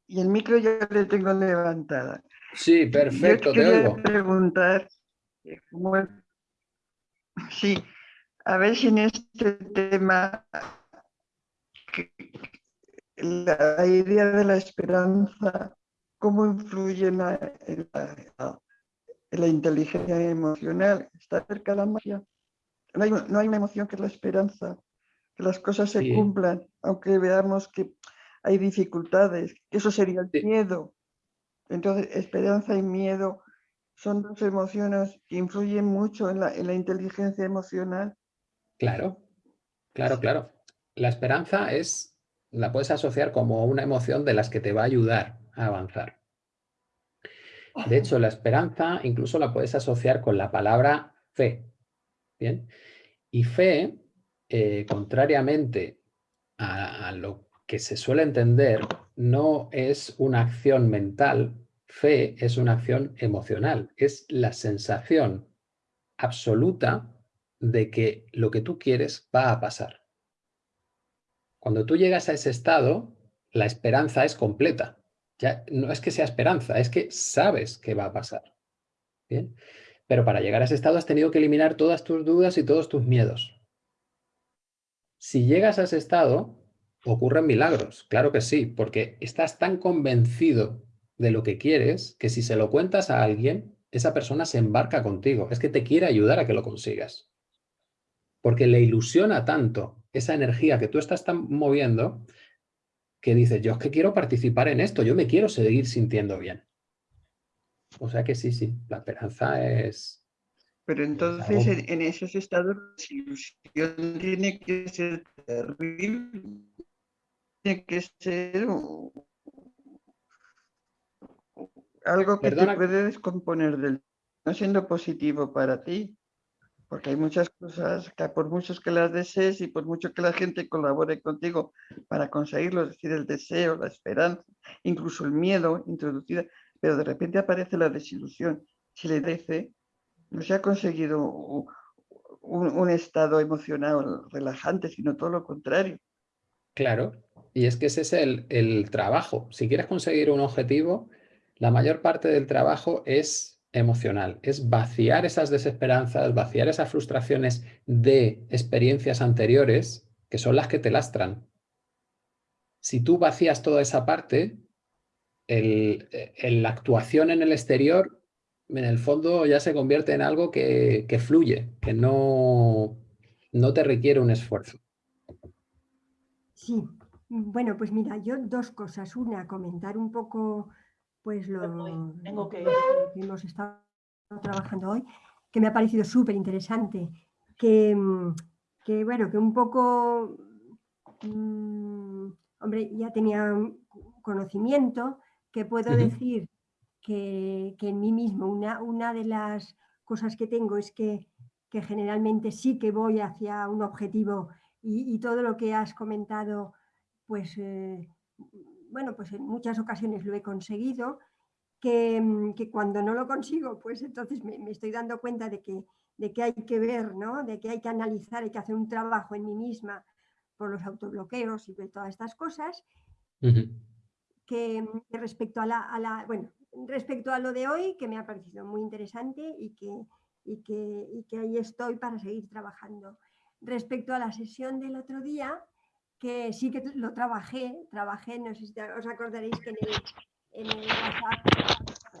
y el micro ya le tengo levantada. Sí, perfecto, Yo quería preguntar, eh, sí, a ver si en este tema la idea de la esperanza, cómo influye en la, inteligencia emocional, está cerca de la magia. No hay, no hay, una emoción que es la esperanza, que las cosas se cumplan, aunque veamos que hay dificultades, eso sería el miedo. Entonces, esperanza y miedo son dos emociones que influyen mucho en la, en la inteligencia emocional. Claro, claro, claro. La esperanza es, la puedes asociar como una emoción de las que te va a ayudar a avanzar. De hecho, la esperanza incluso la puedes asociar con la palabra fe. ¿Bien? Y fe, eh, contrariamente a, a, lo que se suele entender no es una acción mental, fe es una acción emocional, es la sensación absoluta de que lo que tú quieres va a pasar. Cuando tú llegas a ese estado, la esperanza es completa. Ya no es que sea esperanza, es que sabes que va a pasar. ¿Bien? Pero para llegar a ese estado has tenido que eliminar todas tus dudas y todos tus miedos. Si llegas a ese estado, ocurren milagros, claro que sí, porque estás tan convencido de lo que quieres que si se lo cuentas a alguien, esa persona se embarca contigo, es que te quiere ayudar a que lo consigas. Porque le ilusiona tanto esa energía que tú estás tan moviendo que dices, yo es que quiero participar en esto, yo me quiero seguir sintiendo bien. O sea que sí, sí, la esperanza es... Pero entonces en, esos estados la ilusión tiene que ser terrible tiene que ser algo que te puede descomponer del no siendo positivo para ti, porque hay muchas cosas que por muchos que las desees y por mucho que la gente colabore contigo para conseguirlo, es decir, el deseo, la esperanza, incluso el miedo introducida, pero de repente aparece la desilusión. Si le dice, no se ha conseguido un, estado emocional relajante, sino todo lo contrario. Claro, y es que ese es el, el trabajo. Si quieres conseguir un objetivo, la mayor parte del trabajo es emocional, es vaciar esas desesperanzas, vaciar esas frustraciones de experiencias anteriores que son las que te lastran. Si tú vacías toda esa parte, el, la actuación en el exterior, en el fondo ya se convierte en algo que, que fluye, que no, no te requiere un esfuerzo. Sí, bueno, pues mira, yo dos cosas. Una, comentar un poco pues lo, tengo que... hemos estado trabajando hoy, que me ha parecido súper interesante, que, que, bueno, que un poco, mmm, hombre, ya tenía conocimiento, que puedo uh -huh. decir que, que, en mí mismo una, una de las cosas que tengo es que, que generalmente sí que voy hacia un objetivo y, y todo lo que has comentado, pues eh, bueno, pues en muchas ocasiones lo he conseguido, que, mm, que cuando no lo consigo, pues entonces me, me, estoy dando cuenta de que, de que hay que ver, ¿no? de que hay que analizar, hay que hacer un trabajo en mí misma por los autobloqueos y de todas estas cosas. Uh -huh. que, que, respecto a la, a la, bueno, respecto a lo de hoy, que me ha parecido muy interesante y que, y que, y que ahí estoy para seguir trabajando. Respecto a la sesión del otro día, que sí que lo trabajé, trabajé, no sé si os acordaréis que en el, en el WhatsApp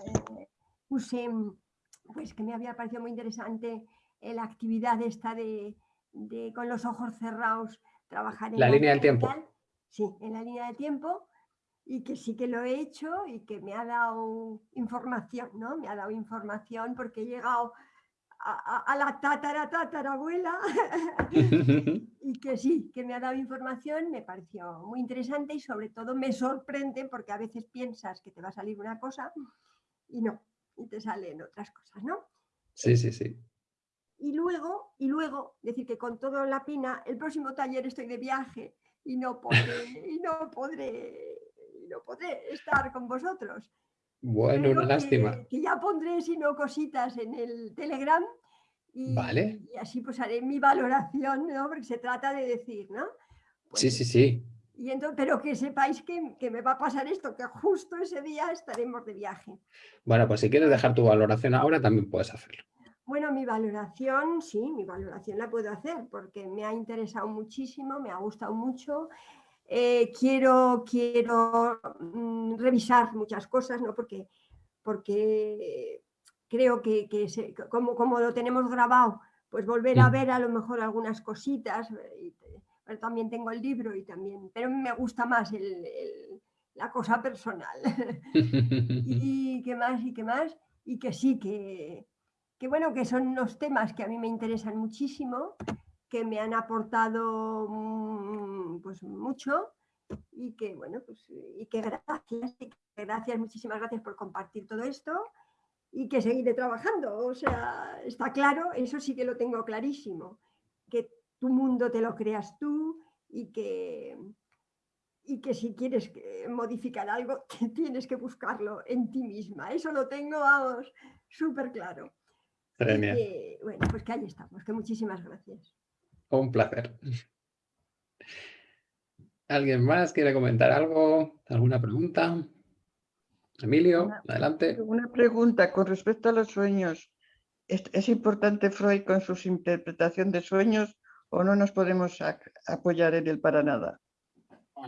eh, puse pues que me había parecido muy interesante la actividad esta de, de con los ojos cerrados trabajar en la línea del tiempo. Sí, en la línea del tiempo y que sí que lo he hecho y que me ha dado información, ¿no? Me ha dado información porque he llegado a, a, la tatara tatarabuela y que sí, que me ha dado información, me pareció muy interesante y sobre todo me sorprende porque a veces piensas que te va a salir una cosa y no, y te salen otras cosas, ¿no? Sí, sí, sí. Y luego, y luego, decir que con toda la pena, el próximo taller estoy de viaje y no podré, y no podré, y no podré estar con vosotros. Bueno, una lástima. Que, que, ya pondré, si no, cositas en el Telegram y, vale. y, así pues haré mi valoración, ¿no? Porque se trata de decir, ¿no? Pues, sí, sí, sí. Y entonces, pero que sepáis que, que, me va a pasar esto, que justo ese día estaremos de viaje. Bueno, pues si quieres dejar tu valoración ahora, también puedes hacerlo. Bueno, mi valoración, sí, mi valoración la puedo hacer porque me ha interesado muchísimo, me ha gustado mucho eh, quiero, quiero mm, revisar muchas cosas, ¿no? porque, porque creo que, que se, como, como, lo tenemos grabado, pues volver a ver a lo mejor algunas cositas, y, pero también tengo el libro y también, pero me gusta más el, el, la cosa personal. y qué más, y qué más, y que sí, que, que bueno, que son unos temas que a mí me interesan muchísimo, que me han aportado pues mucho y que bueno pues y que gracias y que gracias muchísimas gracias por compartir todo esto y que seguiré trabajando. O sea está claro eso sí que lo tengo clarísimo que tu mundo te lo creas tú y que y que si quieres modificar algo tienes que buscarlo en ti misma. Eso lo tengo vamos súper claro. Que, bueno pues que ahí estamos que muchísimas gracias un placer. ¿Alguien más quiere comentar algo? ¿Alguna pregunta? Emilio, una, adelante. Una pregunta con respecto a los sueños. ¿Es, ¿Es, importante Freud con su interpretación de sueños o no nos podemos apoyar en él para nada?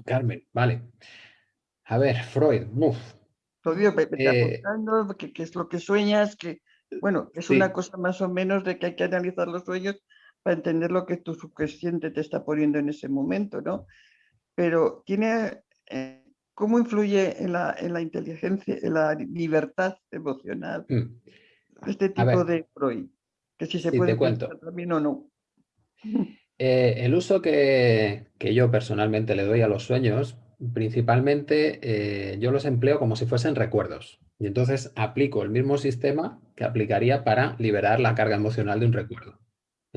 Carmen, vale. A ver, Freud, uf. Todavía me, me eh, qué que es lo que sueñas, que, bueno, es sí. una cosa más o menos de que hay que analizar los sueños para entender lo que tu subconsciente te está poniendo en ese momento, ¿no? Pero tiene, eh, ¿cómo influye en la, en la, inteligencia, en la libertad emocional mm. este tipo de Freud? Que si se sí, puede también o no. Eh, el uso que, que, yo personalmente le doy a los sueños, principalmente eh, yo los empleo como si fuesen recuerdos. Y entonces aplico el mismo sistema que aplicaría para liberar la carga emocional de un recuerdo.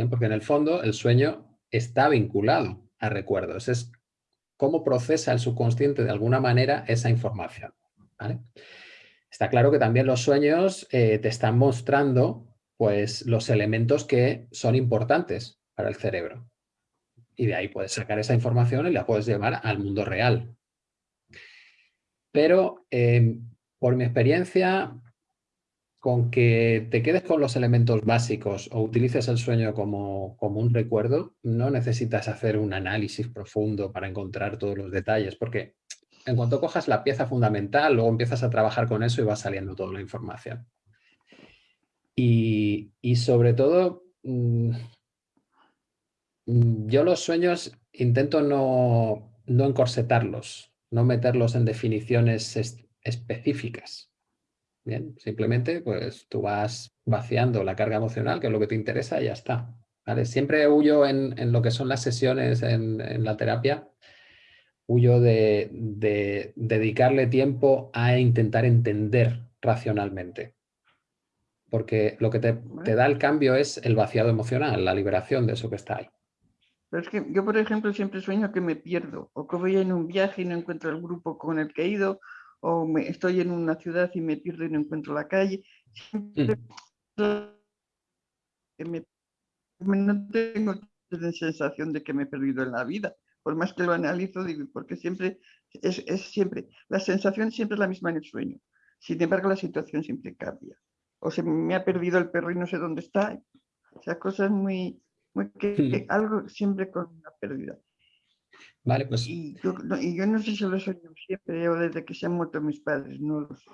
Porque en el fondo el sueño está vinculado a recuerdos. Es cómo procesa el subconsciente de alguna manera esa información. Está claro que también los sueños eh, te están mostrando pues, los elementos que son importantes para el cerebro. Y de ahí puedes sacar esa información y la puedes llevar al mundo real. Pero em, por mi experiencia, con que te quedes con los elementos básicos o utilices el sueño como, como, un recuerdo, no necesitas hacer un análisis profundo para encontrar todos los detalles, porque en cuanto cojas la pieza fundamental, luego empiezas a trabajar con eso y va saliendo toda la información. Y, y sobre todo, mmm, yo los sueños intento no, no encorsetarlos, no meterlos en definiciones específicas. Bien, simplemente pues tú vas vaciando la carga emocional, que es lo que te interesa, y ya está. ¿vale? Siempre huyo en, en, lo que son las sesiones en, la terapia, huyo de, de, dedicarle tiempo a intentar entender racionalmente. Porque lo que te, te da el cambio es el vaciado emocional, la liberación de eso que está ahí. Es que yo, por ejemplo, siempre sueño que me pierdo, o que voy en un viaje y no encuentro el grupo con el que he ido, o me, estoy en una ciudad y me pierdo y no encuentro la calle. Siempre mm. me, no tengo la sensación de que me he perdido en la vida. Por más que lo analizo, digo, porque siempre es, es siempre, la sensación siempre es la misma en el sueño. Sin embargo, la situación siempre cambia. O se me ha perdido el perro y no sé dónde está. O sea, cosas muy, muy que, que algo siempre con una pérdida. Vale, pues... Y yo, no, y yo no sé si lo soñado siempre o desde que se han muerto mis padres, no lo sé.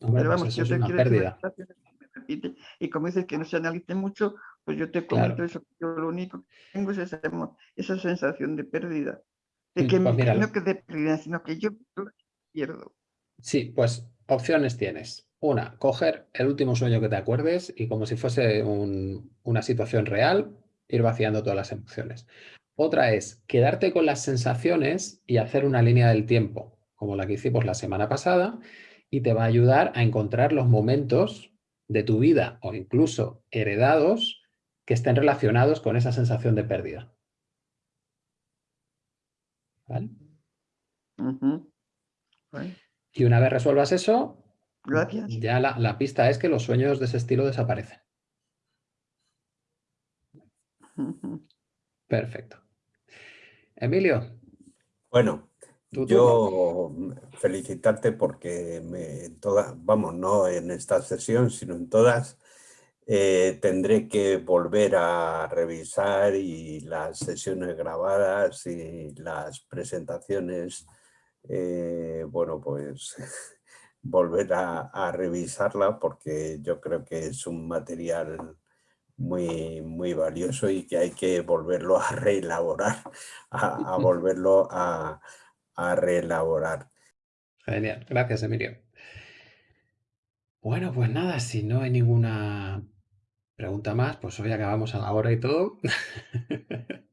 Hombre, Pero pues vamos, eso yo es te una decir pérdida. y como dices que no se analice mucho, pues yo te comento Claro. eso. Yo lo único que tengo es esa, esa sensación de pérdida. De Mm, que pues me- no que de pérdida, sino que yo pierdo. Sí, pues opciones tienes. Una, coger el último sueño que te acuerdes y como si fuese un- una situación real, ir vaciando todas las emociones. Otra es quedarte con las sensaciones y hacer una línea del tiempo, como la que hicimos la semana pasada, y te va a ayudar a encontrar los momentos de tu vida o incluso heredados que estén relacionados con esa sensación de pérdida. ¿Vale? Bueno, Y una vez resuelvas eso, gracias. ya la, la pista es que los sueños de ese estilo desaparecen. Perfecto. Emilio, Bueno, yo felicitarte porque me, en todas, vamos, no en esta sesión, sino en todas, eh, tendré que volver a revisar y las sesiones grabadas y las presentaciones, eh, bueno, pues volver a, a revisarla porque yo creo que es un material muy, muy valioso y que hay que volverlo a reelaborar, a, a volverlo a, a reelaborar. Genial, gracias Emilio. Bueno, pues nada, si no hay ninguna pregunta más, pues hoy acabamos a la hora y todo.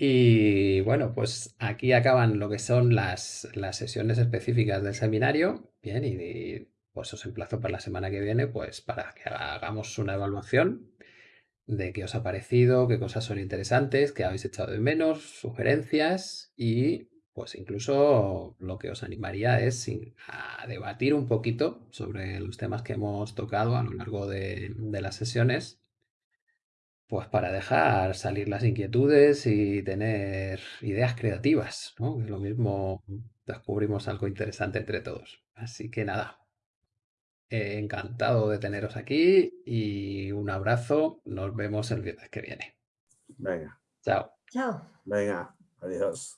Y bueno, pues aquí acaban lo que son las, las sesiones específicas del seminario. Bien, y, y, pues os emplazo para la semana que viene, pues para que hagamos una evaluación de qué os ha parecido, qué cosas son interesantes, qué habéis echado de menos, sugerencias y pues incluso lo que os animaría es a debatir un poquito sobre los temas que hemos tocado a lo largo de, las sesiones, pues para dejar salir las inquietudes y tener ideas creativas, ¿no? Lo mismo descubrimos algo interesante entre todos. Así que nada, eh, encantado de teneros aquí y un abrazo. Nos vemos el viernes que viene. Venga, Chao. Chao. venga, adiós.